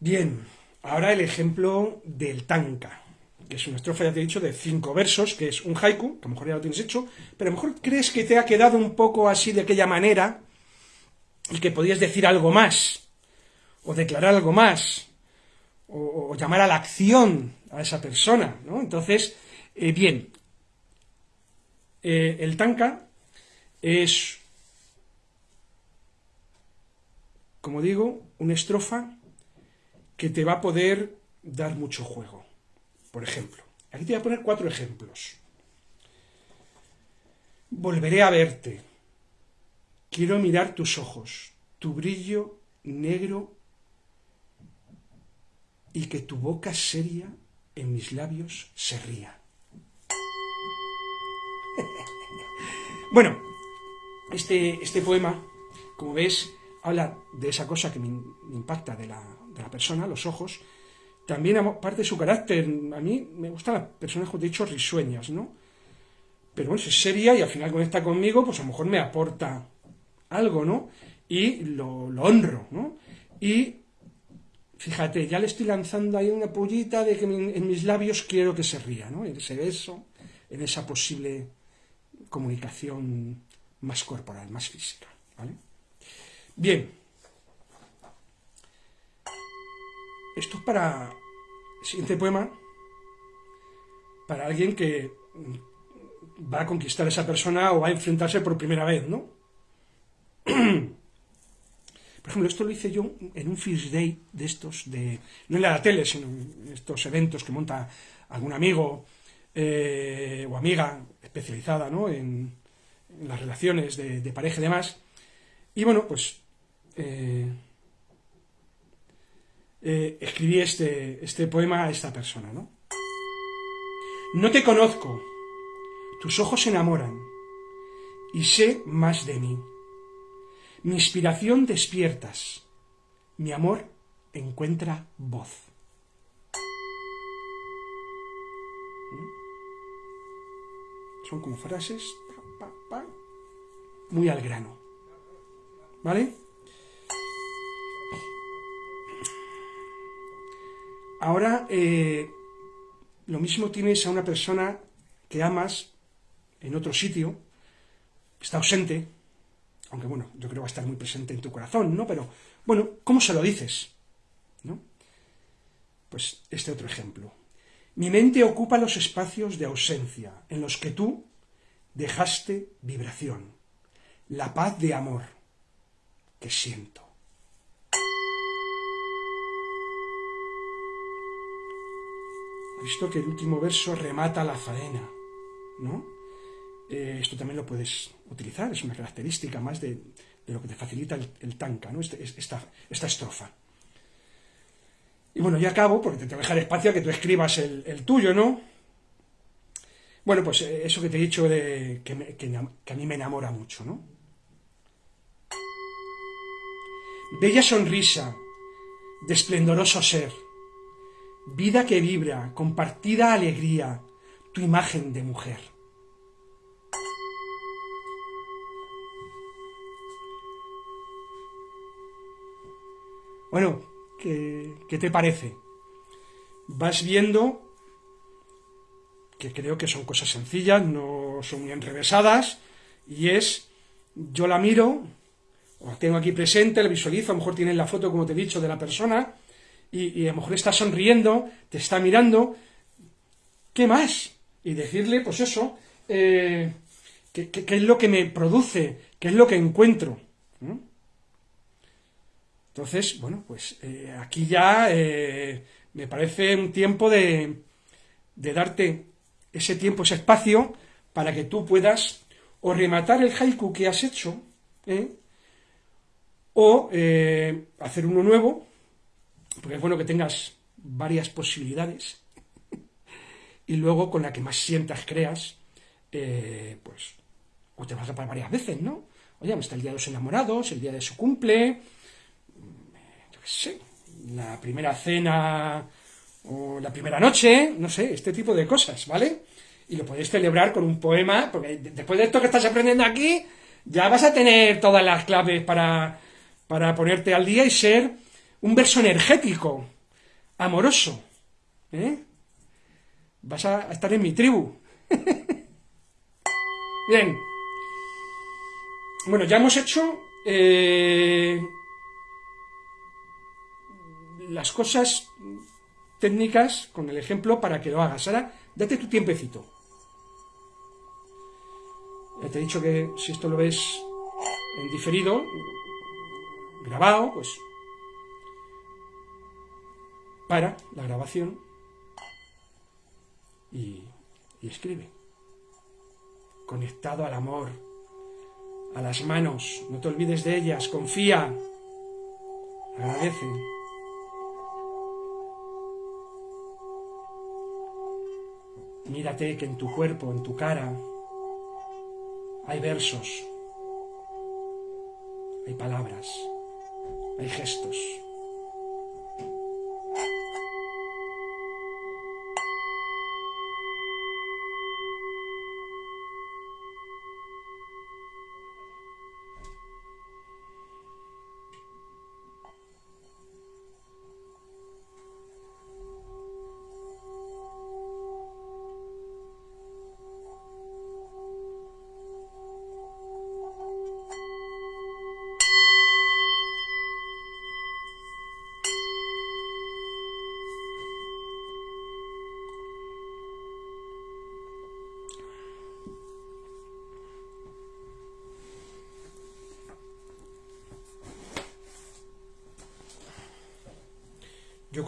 Bien, ahora el ejemplo del tanka, que es una estrofa, ya te he dicho, de cinco versos, que es un haiku, que a lo mejor ya lo tienes hecho, pero a lo mejor crees que te ha quedado un poco así de aquella manera y que podías decir algo más, o declarar algo más, o, llamar a la acción a esa persona, ¿no? Entonces, eh, bien, eh, el tanka es, como digo, una estrofa que te va a poder dar mucho juego. Por ejemplo, aquí te voy a poner cuatro ejemplos. Volveré a verte. Quiero mirar tus ojos, tu brillo negro y que tu boca seria en mis labios se ría. bueno, este, este poema, como ves, habla de esa cosa que me impacta de la, la persona, los ojos, también aparte de su carácter, a mí me gustan las personas, como he dicho, risueñas, ¿no? Pero bueno, es seria y al final conecta conmigo, pues a lo mejor me aporta algo, ¿no? Y lo, lo honro, ¿no? Y fíjate, ya le estoy lanzando ahí una pollita de que en mis labios quiero que se ría, ¿no? En ese beso, en esa posible comunicación más corporal, más física, ¿vale? Bien, Esto es para el siguiente poema, para alguien que va a conquistar a esa persona o va a enfrentarse por primera vez, ¿no? Por ejemplo, esto lo hice yo en un First Day de estos, de, no en la tele, sino en estos eventos que monta algún amigo eh, o amiga especializada ¿no? en, las relaciones de, pareja y demás. Y bueno, pues eh, eh, escribí este, este poema a esta persona, ¿no? No te conozco. Tus ojos enamoran. Y sé más de mí. Mi inspiración despiertas. Mi amor encuentra voz. ¿Mm? Son como frases muy al grano. ¿Vale? Ahora, eh, lo mismo tienes a una persona que amas en otro sitio, está ausente, aunque bueno, yo creo que va a estar muy presente en tu corazón, ¿no? Pero, bueno, ¿cómo se lo dices? ¿No? Pues este otro ejemplo. Mi mente ocupa los espacios de ausencia en los que tú dejaste vibración, la paz de amor que siento. Visto que el último verso remata la faena, ¿no? Eh, esto también lo puedes utilizar, es una característica más de, lo que te facilita el, tanca, ¿no? Este, esta, esta, estrofa. Y bueno, ya acabo, porque te tengo que dejar espacio a que tú escribas el, tuyo, ¿no? Bueno, pues eh, eso que te he dicho de que, que a mí me enamora mucho, ¿no? Bella sonrisa, de esplendoroso ser, vida que vibra, compartida alegría, tu imagen de mujer. Bueno, ¿qué, te parece? Vas viendo que creo que son cosas sencillas, no son muy enrevesadas, y es, yo la miro, o la tengo aquí presente, la visualizo, a lo mejor tienes la foto, como te he dicho, de la persona, y, a lo mejor está sonriendo, te está mirando, ¿qué más? Y decirle, pues eso, eh, ¿qué, es lo que me produce? ¿Qué es lo que encuentro? Entonces, bueno, pues eh, aquí ya eh, me parece un tiempo de, darte ese tiempo, ese espacio, para que tú puedas o rematar el haiku que has hecho, o hacer uno nuevo, porque es bueno que tengas varias posibilidades, y luego con la que más sientas, creas, pues, o te vas a parar varias veces, ¿no? Oye, está el día de los enamorados, el día de su cumple, sí, la primera cena o la primera noche, no sé, este tipo de cosas, ¿vale? Y lo podéis celebrar con un poema, porque después de esto que estás aprendiendo aquí, ya vas a tener todas las claves para, para ponerte al día y ser un verso energético, amoroso, ¿eh? Vas a estar en mi tribu. Bien. Bueno, ya hemos hecho eh, las cosas técnicas con el ejemplo para que lo hagas. Ahora, date tu tiempecito. Ya te he dicho que si esto lo ves en diferido, grabado, pues para la grabación y, y escribe. Conectado al amor, a las manos, no te olvides de ellas, confía, agradece. Mírate que en tu cuerpo, en tu cara, hay versos, hay palabras, hay gestos.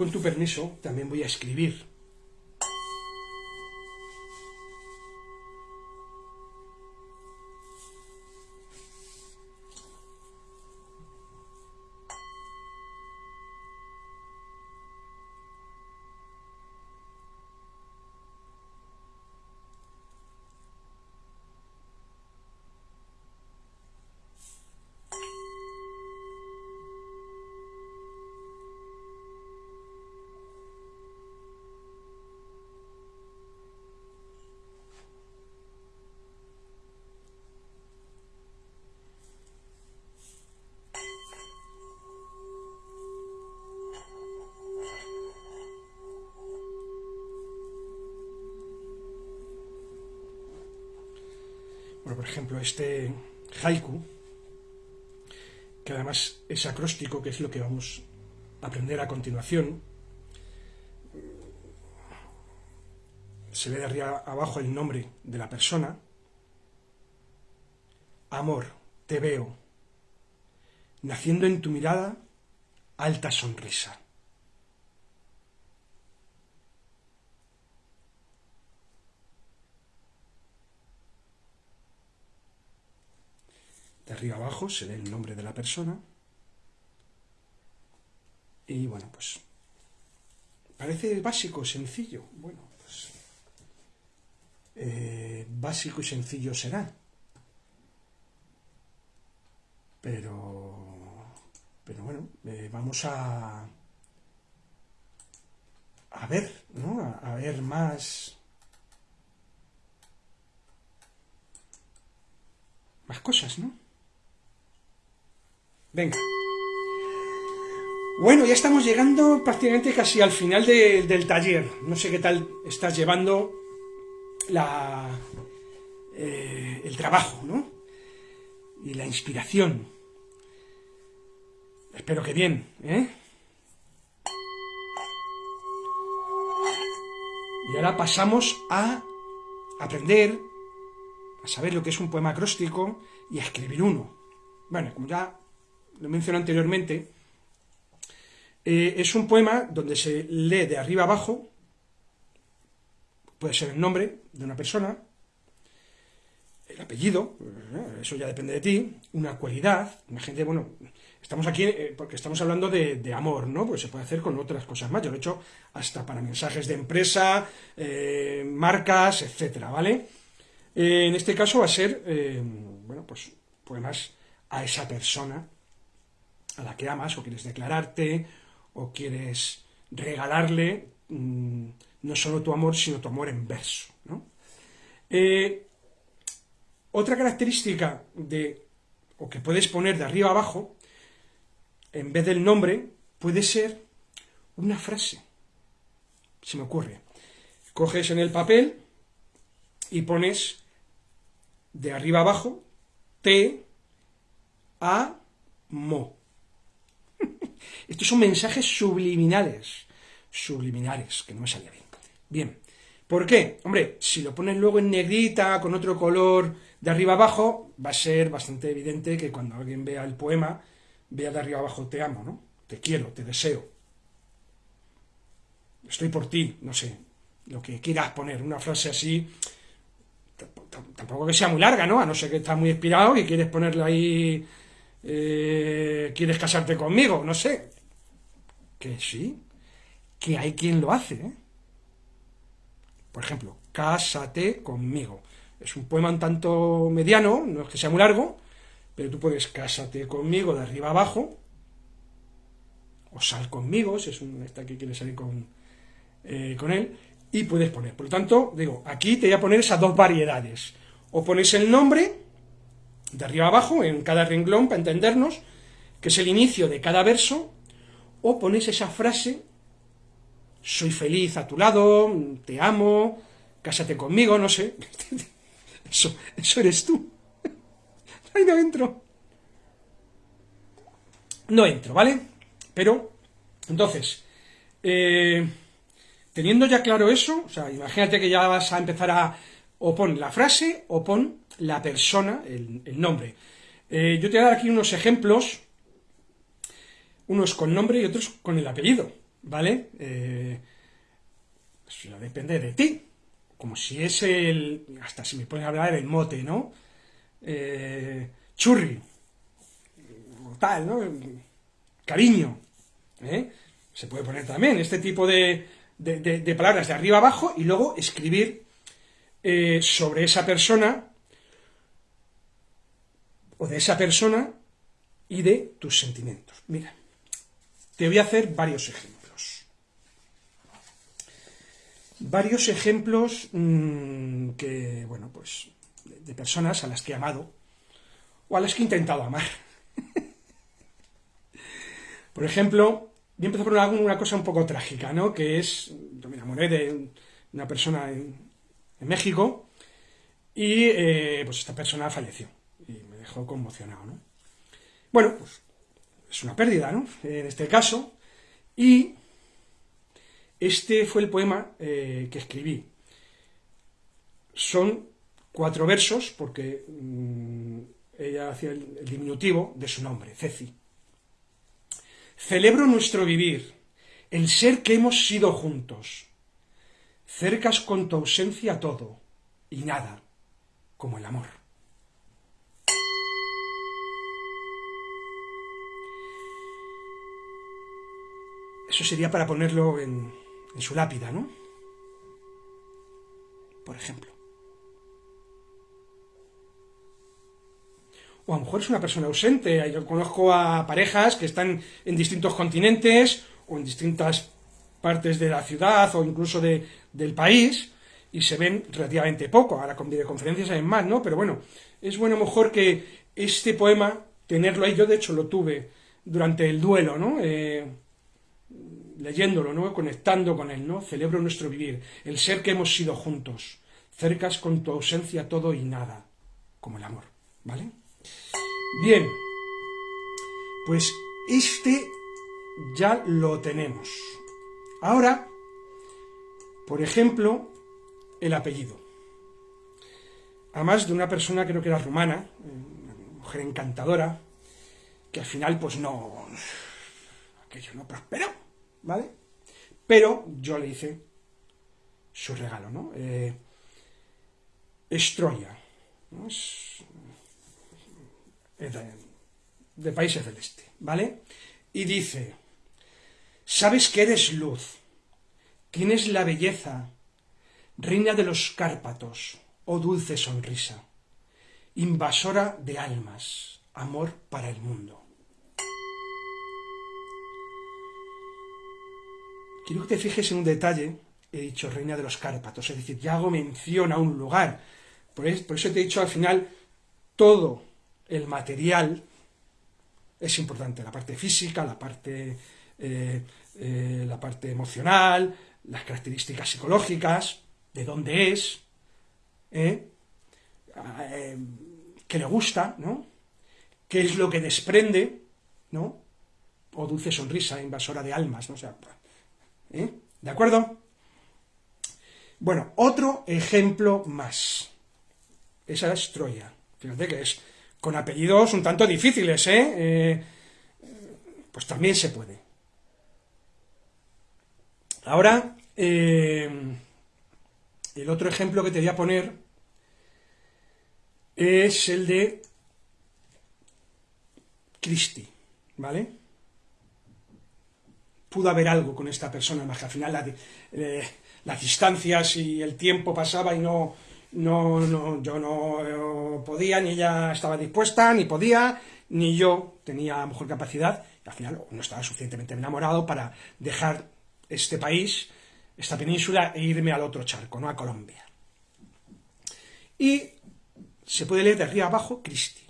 Con tu permiso también voy a escribir. Este haiku, que además es acróstico, que es lo que vamos a aprender a continuación. Se ve de arriba abajo el nombre de la persona. Amor, te veo, naciendo en tu mirada alta sonrisa. De arriba abajo se ve el nombre de la persona. Y bueno, pues parece básico, sencillo. Bueno, pues eh, básico y sencillo será. Pero pero bueno, eh, vamos a, a ver, ¿no? A, ver más... Más cosas, ¿no? Venga. Bueno, ya estamos llegando prácticamente casi al final del taller. No sé qué tal estás llevando la, eh, el trabajo, ¿no? Y la inspiración. Espero que bien, ¿eh? Y ahora pasamos a aprender, a saber lo que es un poema acróstico y a escribir uno. Bueno, como ya lo mencioné anteriormente, eh, es un poema donde se lee de arriba abajo, puede ser el nombre de una persona, el apellido, eh, eso ya depende de ti, una cualidad, gente, bueno, Estamos aquí eh, porque estamos hablando de, amor, ¿no? Pues se puede hacer con otras cosas más. Yo lo he hecho hasta para mensajes de empresa, marcas, etcétera, ¿vale? En este caso va a ser, bueno, pues poemas a esa persona a la que amas o quieres declararte o quieres regalarle mm, no solo tu amor, sino tu amor en verso, ¿no? otra característica de, o que puedes poner de arriba abajo, en vez del nombre, puede ser una frase. Se me ocurre. Coges en el papel y pones de arriba abajo T, A, Mo. Estos son mensajes subliminales. Subliminales, que no me salía bien. Bien. ¿Por qué? Hombre, si lo pones luego en negrita, con otro color de arriba abajo, va a ser bastante evidente que cuando alguien vea el poema vea de arriba abajo, te amo, ¿no? Te quiero, te deseo. Estoy por ti, no sé, lo que quieras poner, una frase así, tampoco que sea muy larga, ¿no? A no ser que estás muy inspirado y quieres ponerle ahí, eh, quieres casarte conmigo, no sé. Que sí, que hay quien lo hace, ¿eh? Por ejemplo, cásate conmigo. Es un poema un tanto mediano, no es que sea muy largo, pero tú puedes cásate conmigo de arriba abajo, o sal conmigo, si es un esta que quiere salir con, eh, con él, y puedes poner. Por lo tanto, digo, aquí te voy a poner esas dos variedades. O pones el nombre, de arriba abajo, en cada renglón, para entendernos, que es el inicio de cada verso, o pones esa frase, soy feliz a tu lado, te amo, cásate conmigo, no sé. Eso, eso eres tú. ¡Ay, no entro! No entro, ¿vale? Pero, entonces, eh, teniendo ya claro eso, o sea, imagínate que ya vas a empezar a o pon la frase o pon la persona, el, nombre. Eh, yo te voy a dar aquí unos ejemplos, unos con nombre y otros con el apellido, ¿vale? Eh, eso depende de ti, como si es el, hasta si me puedes hablar del mote, ¿no? Eh, churri, tal, ¿no? Cariño, ¿eh? Se puede poner también este tipo de, palabras de arriba abajo y luego escribir sobre esa persona o de esa persona y de tus sentimientos. Mira, te voy a hacer varios ejemplos. Varios ejemplos mm, que, bueno, pues de personas a las que he amado o a las que he intentado amar. por ejemplo, yo empecé por una cosa un poco trágica, ¿no? Que es, yo me enamoré de una persona en, México y eh, pues esta persona falleció dejó conmocionado, ¿no? Bueno, pues es una pérdida, ¿no? En este caso, y este fue el poema eh, que escribí. Son cuatro versos, porque mm, ella hacía el, diminutivo de su nombre, Ceci. Celebro nuestro vivir, el ser que hemos sido juntos. Cercas con tu ausencia todo, y nada, como el amor. Sería para ponerlo en, en su lápida, ¿no? Por ejemplo. O a lo mejor es una persona ausente. Yo conozco a parejas que están en distintos continentes o en distintas partes de la ciudad o incluso de, del país y se ven relativamente poco. Ahora con videoconferencias hay más, ¿no? Pero bueno, es bueno a lo mejor que este poema, tenerlo ahí, yo de hecho lo tuve durante el duelo, ¿no? Eh, leyéndolo, ¿no? Conectando con él, ¿no? Celebro nuestro vivir, el ser que hemos sido juntos, cercas con tu ausencia todo y nada, como el amor, ¿vale? Bien, pues este ya lo tenemos. Ahora, por ejemplo, el apellido. Además de una persona, creo que era rumana, una mujer encantadora, que al final, pues no, aquello no prosperó, ¿vale? Pero yo le hice su regalo, ¿no? Eh, Estroya, ¿no? Es, de, de países del este, ¿vale? Y dice, sabes que eres luz, tienes la belleza, reina de los Cárpatos, oh dulce sonrisa, invasora de almas, amor para el mundo. Quiero que te fijes en un detalle, he dicho reina de los Cárpatos, es decir, ya hago mención a un lugar. Por eso, te he dicho al final, todo el material es importante, la parte física, la parte, eh, eh, la parte emocional, las características psicológicas, de dónde es, ¿eh? qué le gusta, ¿no? qué es lo que desprende, ¿no? o dulce sonrisa invasora de almas, ¿no? O sea, ¿Eh? ¿De acuerdo? Bueno, otro ejemplo más. Esa es Troya. Fíjate que es con apellidos un tanto difíciles, ¿eh? eh pues también se puede. Ahora, eh, el otro ejemplo que te voy a poner es el de Christie, ¿vale? Pudo haber algo con esta persona, más que al final eh, las distancias y el tiempo pasaba y no, no, yo no podía, ni ella estaba dispuesta, ni podía, ni yo tenía mejor capacidad, y al final no estaba suficientemente enamorado para dejar este país, esta península, e irme al otro charco, no a Colombia. Y se puede leer de arriba abajo Cristi.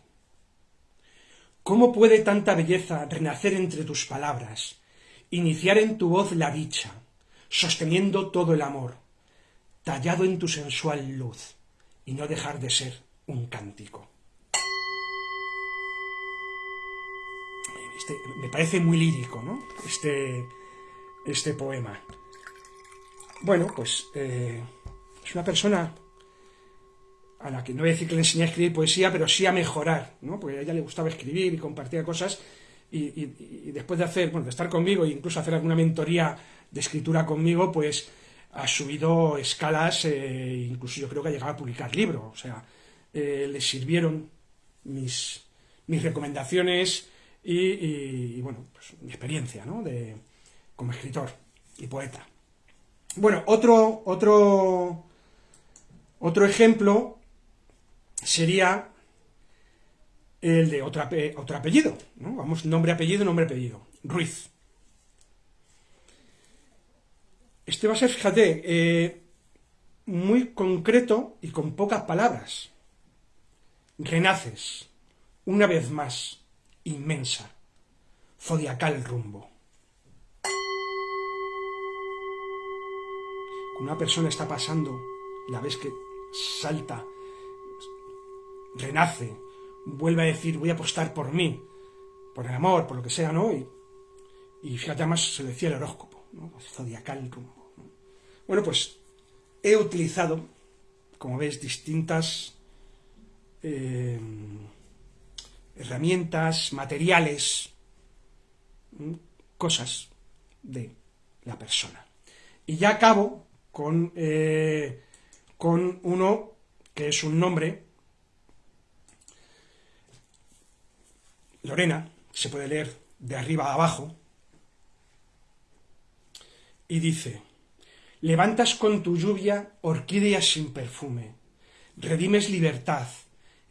¿Cómo puede tanta belleza renacer entre tus palabras? Iniciar en tu voz la dicha, sosteniendo todo el amor, tallado en tu sensual luz, y no dejar de ser un cántico. Este, me parece muy lírico, ¿no? Este, este poema. Bueno, pues eh, es una persona a la que no voy a decir que le enseñé a escribir poesía, pero sí a mejorar, ¿no? Porque a ella le gustaba escribir y compartir cosas y, después de hacer, bueno, de estar conmigo e incluso hacer alguna mentoría de escritura conmigo, pues ha subido escalas, eh, incluso yo creo que ha llegado a publicar libros, o sea, eh, le sirvieron mis, mis recomendaciones y, bueno, pues mi experiencia, ¿no? De, como escritor y poeta. Bueno, otro, otro, otro ejemplo sería el de otro, otro apellido, ¿no? Vamos, nombre, apellido, nombre, apellido. Ruiz. Este va a ser, fíjate, eh, muy concreto y con pocas palabras. Renaces, una vez más, inmensa, zodiacal rumbo. Una persona está pasando, la ves que salta renace, vuelve a decir, voy a apostar por mí, por el amor, por lo que sea, ¿no? Y, y fíjate, además se decía el horóscopo, ¿no? Zodiacal rumbo. Bueno, pues he utilizado, como ves, distintas eh, herramientas, materiales, cosas de la persona. Y ya acabo con, eh, con uno que es un nombre, Lorena, se puede leer de arriba a abajo, y dice, levantas con tu lluvia orquídeas sin perfume, redimes libertad,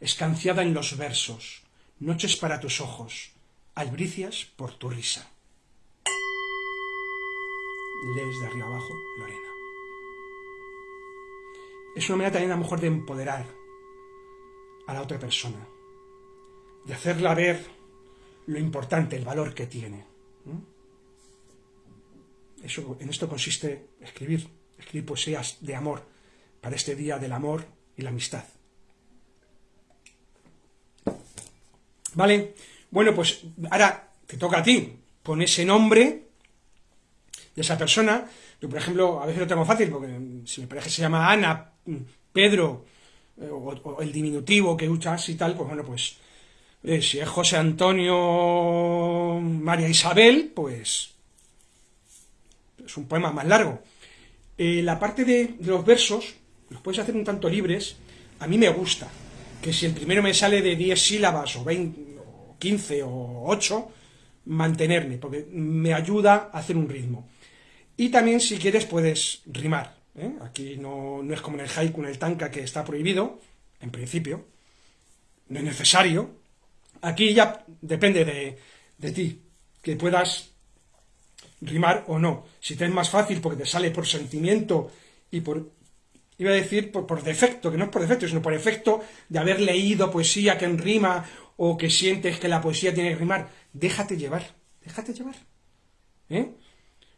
escanciada en los versos, noches para tus ojos, albricias por tu risa. Lees de arriba abajo, Lorena. Es una manera también a lo mejor de empoderar a la otra persona, de hacerla ver lo importante, el valor que tiene. Eso, en esto consiste escribir, escribir poesías de amor para este día del amor y la amistad. ¿Vale? Bueno, pues ahora te toca a ti. Pon ese nombre de esa persona. Yo, por ejemplo, a veces lo tengo fácil, porque si mi pareja se llama Ana, Pedro, eh, o, el diminutivo que usas y tal, pues bueno, pues eh, si es José Antonio María Isabel, pues es un poema más largo. Eh, la parte de, los versos, los puedes hacer un tanto libres, a mí me gusta, que si el primero me sale de 10 sílabas o 20, o 15 o 8, mantenerme, porque me ayuda a hacer un ritmo. Y también si quieres puedes rimar. ¿eh? Aquí no, no, es como en el haiku, en el tanka, que está prohibido, en principio. No es necesario. Aquí ya depende de, de ti, que puedas rimar o no. Si te es más fácil porque te sale por sentimiento y por, iba a decir, por, defecto, que no es por defecto, sino por efecto de haber leído poesía que en rima o que sientes que la poesía tiene que rimar, déjate llevar, déjate llevar. ¿eh?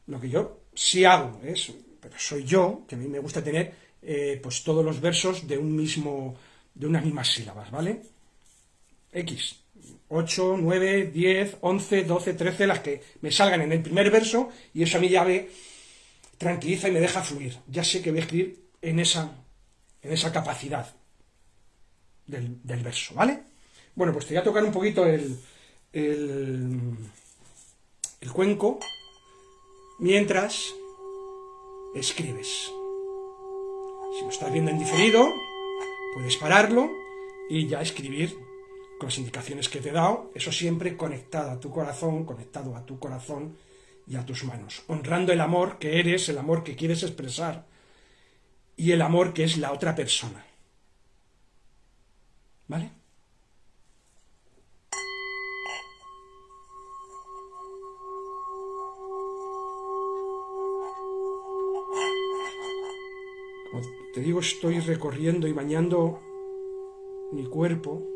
Lo que yo sí hago, es, pero soy yo, que a mí me gusta tener eh, pues todos los versos de un mismo, de unas mismas sílabas, ¿vale? X. 8, 9, 10, 11, 12, 13, las que me salgan en el primer verso, y eso a mí ya me tranquiliza y me deja fluir. Ya sé que voy a escribir en esa, en esa capacidad del, verso, ¿vale? Bueno, pues te voy a tocar un poquito el, el, el cuenco mientras escribes. Si lo estás viendo en diferido, puedes pararlo y ya escribir con las indicaciones que te he dado, eso siempre conectado a tu corazón, conectado a tu corazón y a tus manos, honrando el amor que eres, el amor que quieres expresar y el amor que es la otra persona. ¿Vale? Como te digo, estoy recorriendo y bañando mi cuerpo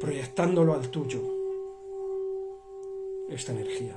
proyectándolo al tuyo, esta energía.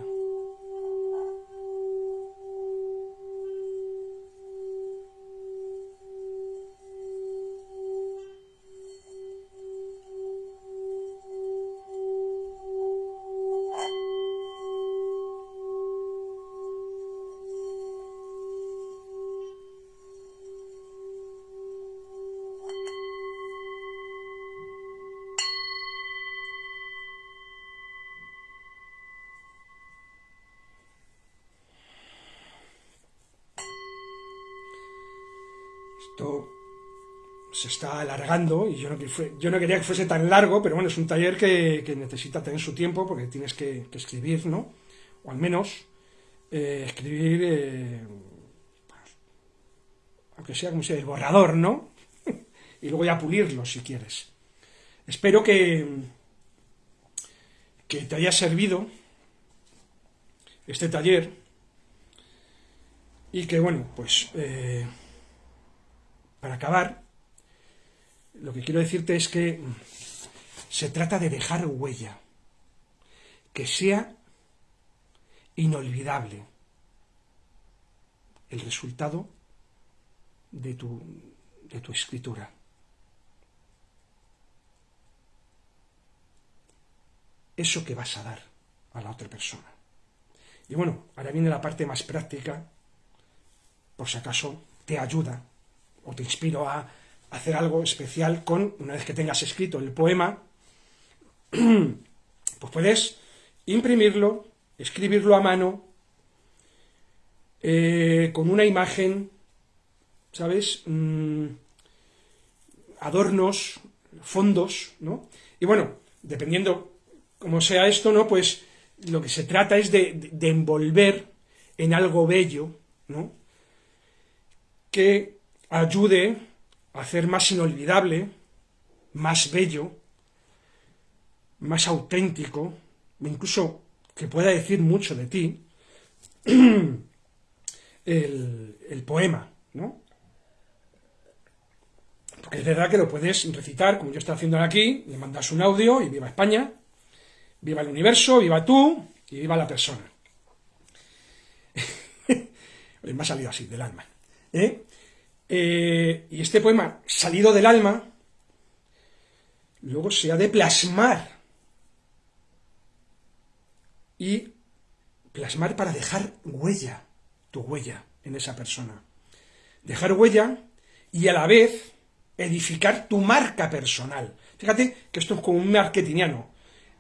Y yo no, quería que fuese tan largo, pero bueno, es un taller que, necesita tener su tiempo porque tienes que, escribir, ¿no? O al menos eh, escribir, eh, aunque sea como sea, el borrador, ¿no? y luego ya pulirlo si quieres. Espero que, que te haya servido este taller y que, bueno, pues... Eh, para acabar, lo que quiero decirte es que se trata de dejar huella, que sea inolvidable el resultado de tu, de tu escritura. Eso que vas a dar a la otra persona. Y bueno, ahora viene la parte más práctica, por si acaso te ayuda o te inspiro a hacer algo especial con, una vez que tengas escrito el poema, pues puedes imprimirlo, escribirlo a mano, eh, con una imagen, ¿sabes? Mm, adornos, fondos, ¿no? Y bueno, dependiendo cómo sea esto, ¿no? Pues lo que se trata es de, envolver en algo bello, ¿no? Que ayude hacer más inolvidable, más bello, más auténtico, incluso que pueda decir mucho de ti, el, el poema, ¿no? Porque es verdad que lo puedes recitar, como yo estoy haciendo aquí, le mandas un audio y viva España, viva el universo, viva tú y viva la persona. me ha salido así, del alma. ¿eh? Eh, y este poema, salido del alma, luego se ha de plasmar. Y plasmar para dejar huella, tu huella en esa persona. Dejar huella y a la vez edificar tu marca personal. Fíjate que esto es como un marketingiano.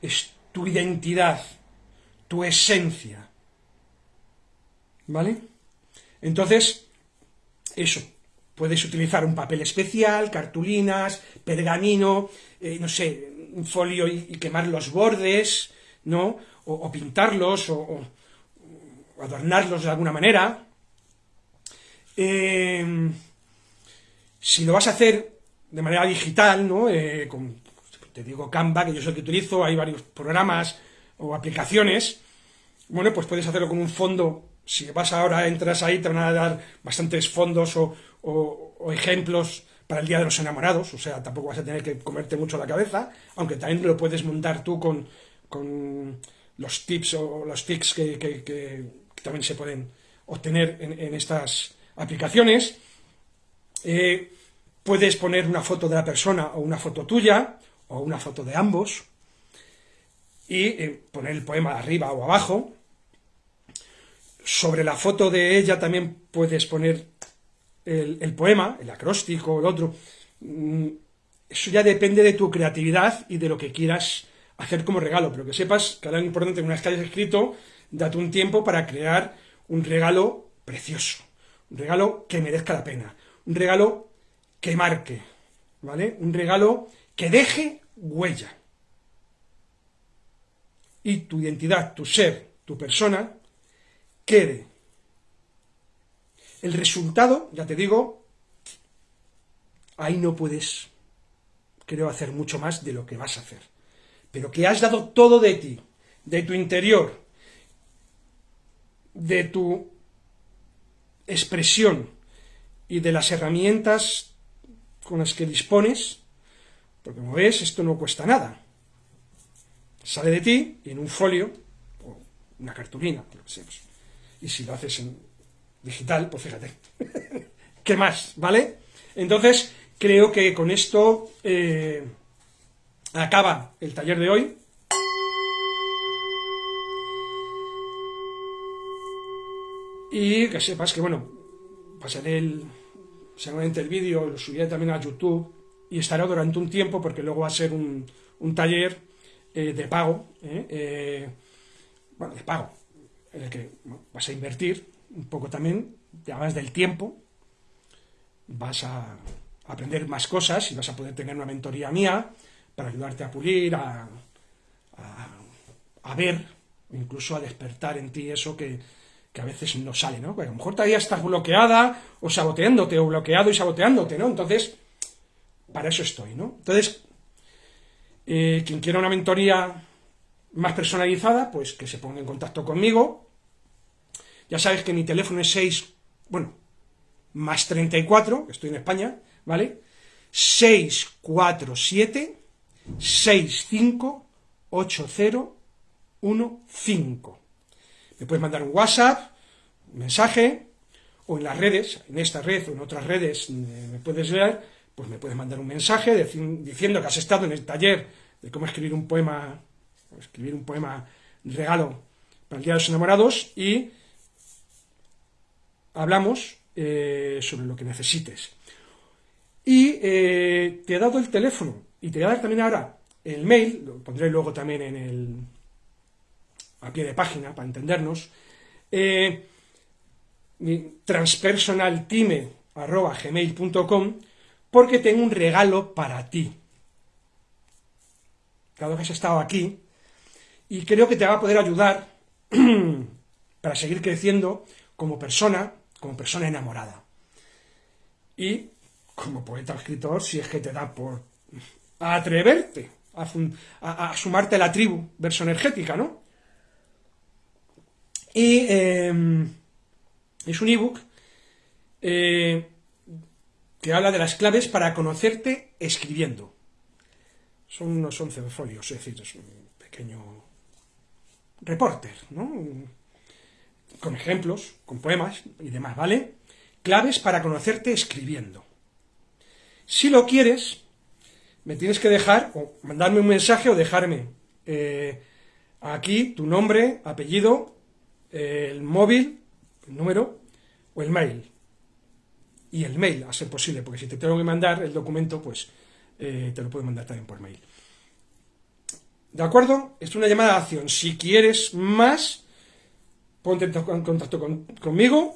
Es tu identidad, tu esencia. ¿Vale? Entonces, eso. Puedes utilizar un papel especial, cartulinas, pergamino, eh, no sé, un folio y, quemar los bordes, ¿no? O, pintarlos, o, adornarlos de alguna manera. Eh, si lo vas a hacer de manera digital, ¿no? Eh, con, te digo Canva, que yo es el que utilizo, hay varios programas o aplicaciones, bueno, pues puedes hacerlo con un fondo, si vas ahora, entras ahí, te van a dar bastantes fondos o, ejemplos para el Día de los Enamorados, o sea, tampoco vas a tener que comerte mucho la cabeza, aunque también lo puedes montar tú con, los tips o los tics que, también se pueden obtener en, estas aplicaciones. Eh, puedes poner una foto de la persona o una foto tuya, o una foto de ambos, y eh, poner el poema arriba o abajo. Sobre la foto de ella también puedes poner el, poema, el acróstico, el otro. Mm, eso ya depende de tu creatividad y de lo que quieras hacer como regalo, pero que sepas que ahora es importante, una vez que hayas escrito, date un tiempo para crear un regalo precioso, un regalo que merezca la pena, un regalo que marque, ¿vale? Un regalo que deje huella. Y tu identidad, tu ser, tu persona, quede. El resultado, ya te digo, ahí no puedes, creo, hacer mucho más de lo que vas a hacer. Pero que has dado todo de ti, de tu interior, de tu expresión y de las herramientas con las que dispones, porque como ves, esto no cuesta nada. Sale de ti en un folio, o una cartulina, lo que sea. Y si lo haces en digital, pues fíjate. ¿Qué más? ¿Vale? Entonces, creo que con esto eh, acaba el taller de hoy. Y que sepas que, bueno, pasaré el, seguramente el vídeo lo subiré también a YouTube y estará durante un tiempo porque luego va a ser un, taller eh, de pago, eh, bueno, de pago, en el que vas a invertir un poco también, además del tiempo, vas a aprender más cosas y vas a poder tener una mentoría mía para ayudarte a pulir, a, a, ver, incluso a despertar en ti eso que, que a veces no sale, ¿no? Porque a lo mejor todavía estás bloqueada o saboteándote o bloqueado y saboteándote, ¿no? Entonces, para eso estoy, ¿no? Entonces, eh, quien quiera una mentoría más personalizada, pues que se ponga en contacto conmigo. Ya sabes que mi teléfono es 6, bueno, más 34, que estoy en España, ¿vale? 647 65 8015. Me puedes mandar un WhatsApp, un mensaje, o en las redes, en esta red o en otras redes me puedes leer, pues me puedes mandar un mensaje diciendo que has estado en el taller de cómo escribir un poema escribir un poema regalo para el Día de los Enamorados y hablamos eh, sobre lo que necesites. Y eh, te he dado el teléfono y te voy a dar también ahora el mail, lo pondré luego también en el a pie de página para entendernos, eh, transpersonaltime.gmail.com porque tengo un regalo para ti. Claro que has estado aquí y creo que te va a poder ayudar para seguir creciendo como persona, como persona enamorada. Y como poeta escritor, si es que te da por atreverte a, sumarte a la tribu verso energética, ¿no? Y em, es un ebook eh, que habla de las claves para conocerte escribiendo. Son unos 11 folios, es decir, es un pequeño reporter, ¿no? Con ejemplos, con poemas y demás, ¿vale? Claves para conocerte escribiendo. Si lo quieres, me tienes que dejar, o mandarme un mensaje o dejarme eh, aquí tu nombre, apellido, el móvil, el número o el mail. Y el mail, a ser posible, porque si te tengo que mandar el documento, pues eh, te lo puedo mandar también por mail. ¿De acuerdo? Es una llamada de acción. Si quieres más, ponte en contacto conmigo.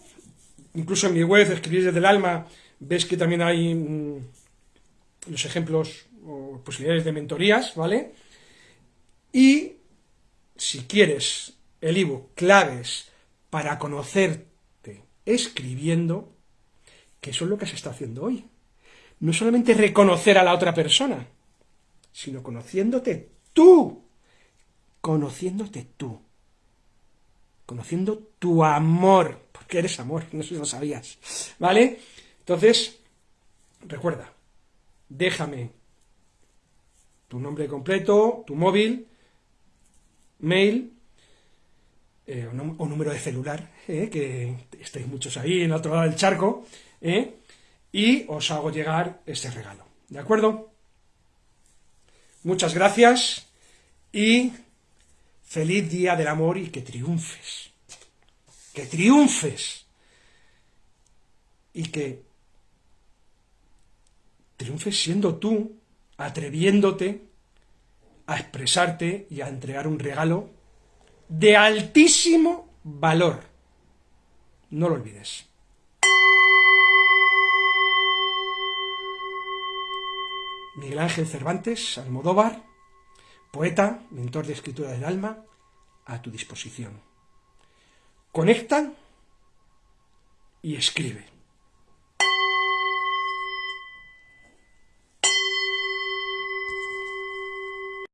Incluso en mi web, Escribir desde el alma, ves que también hay mm, los ejemplos o posibilidades de mentorías, ¿vale? Y si quieres el ebook Claves para conocerte escribiendo, que eso es lo que se está haciendo hoy. No solamente reconocer a la otra persona, sino conociéndote tú, conociéndote tú, conociendo tu amor, porque eres amor, no lo sabías, ¿vale? Entonces, recuerda, déjame tu nombre completo, tu móvil, mail eh, o, número de celular, eh, que estáis muchos ahí en el otro lado del charco, eh, y os hago llegar este regalo. ¿De acuerdo? Muchas gracias y feliz día del amor y que triunfes. Que triunfes. Y que triunfes siendo tú, atreviéndote a expresarte y a entregar un regalo de altísimo valor. No lo olvides. Miguel Ángel Cervantes, Almodóvar, poeta, mentor de escritura del alma, a tu disposición. Conecta y escribe.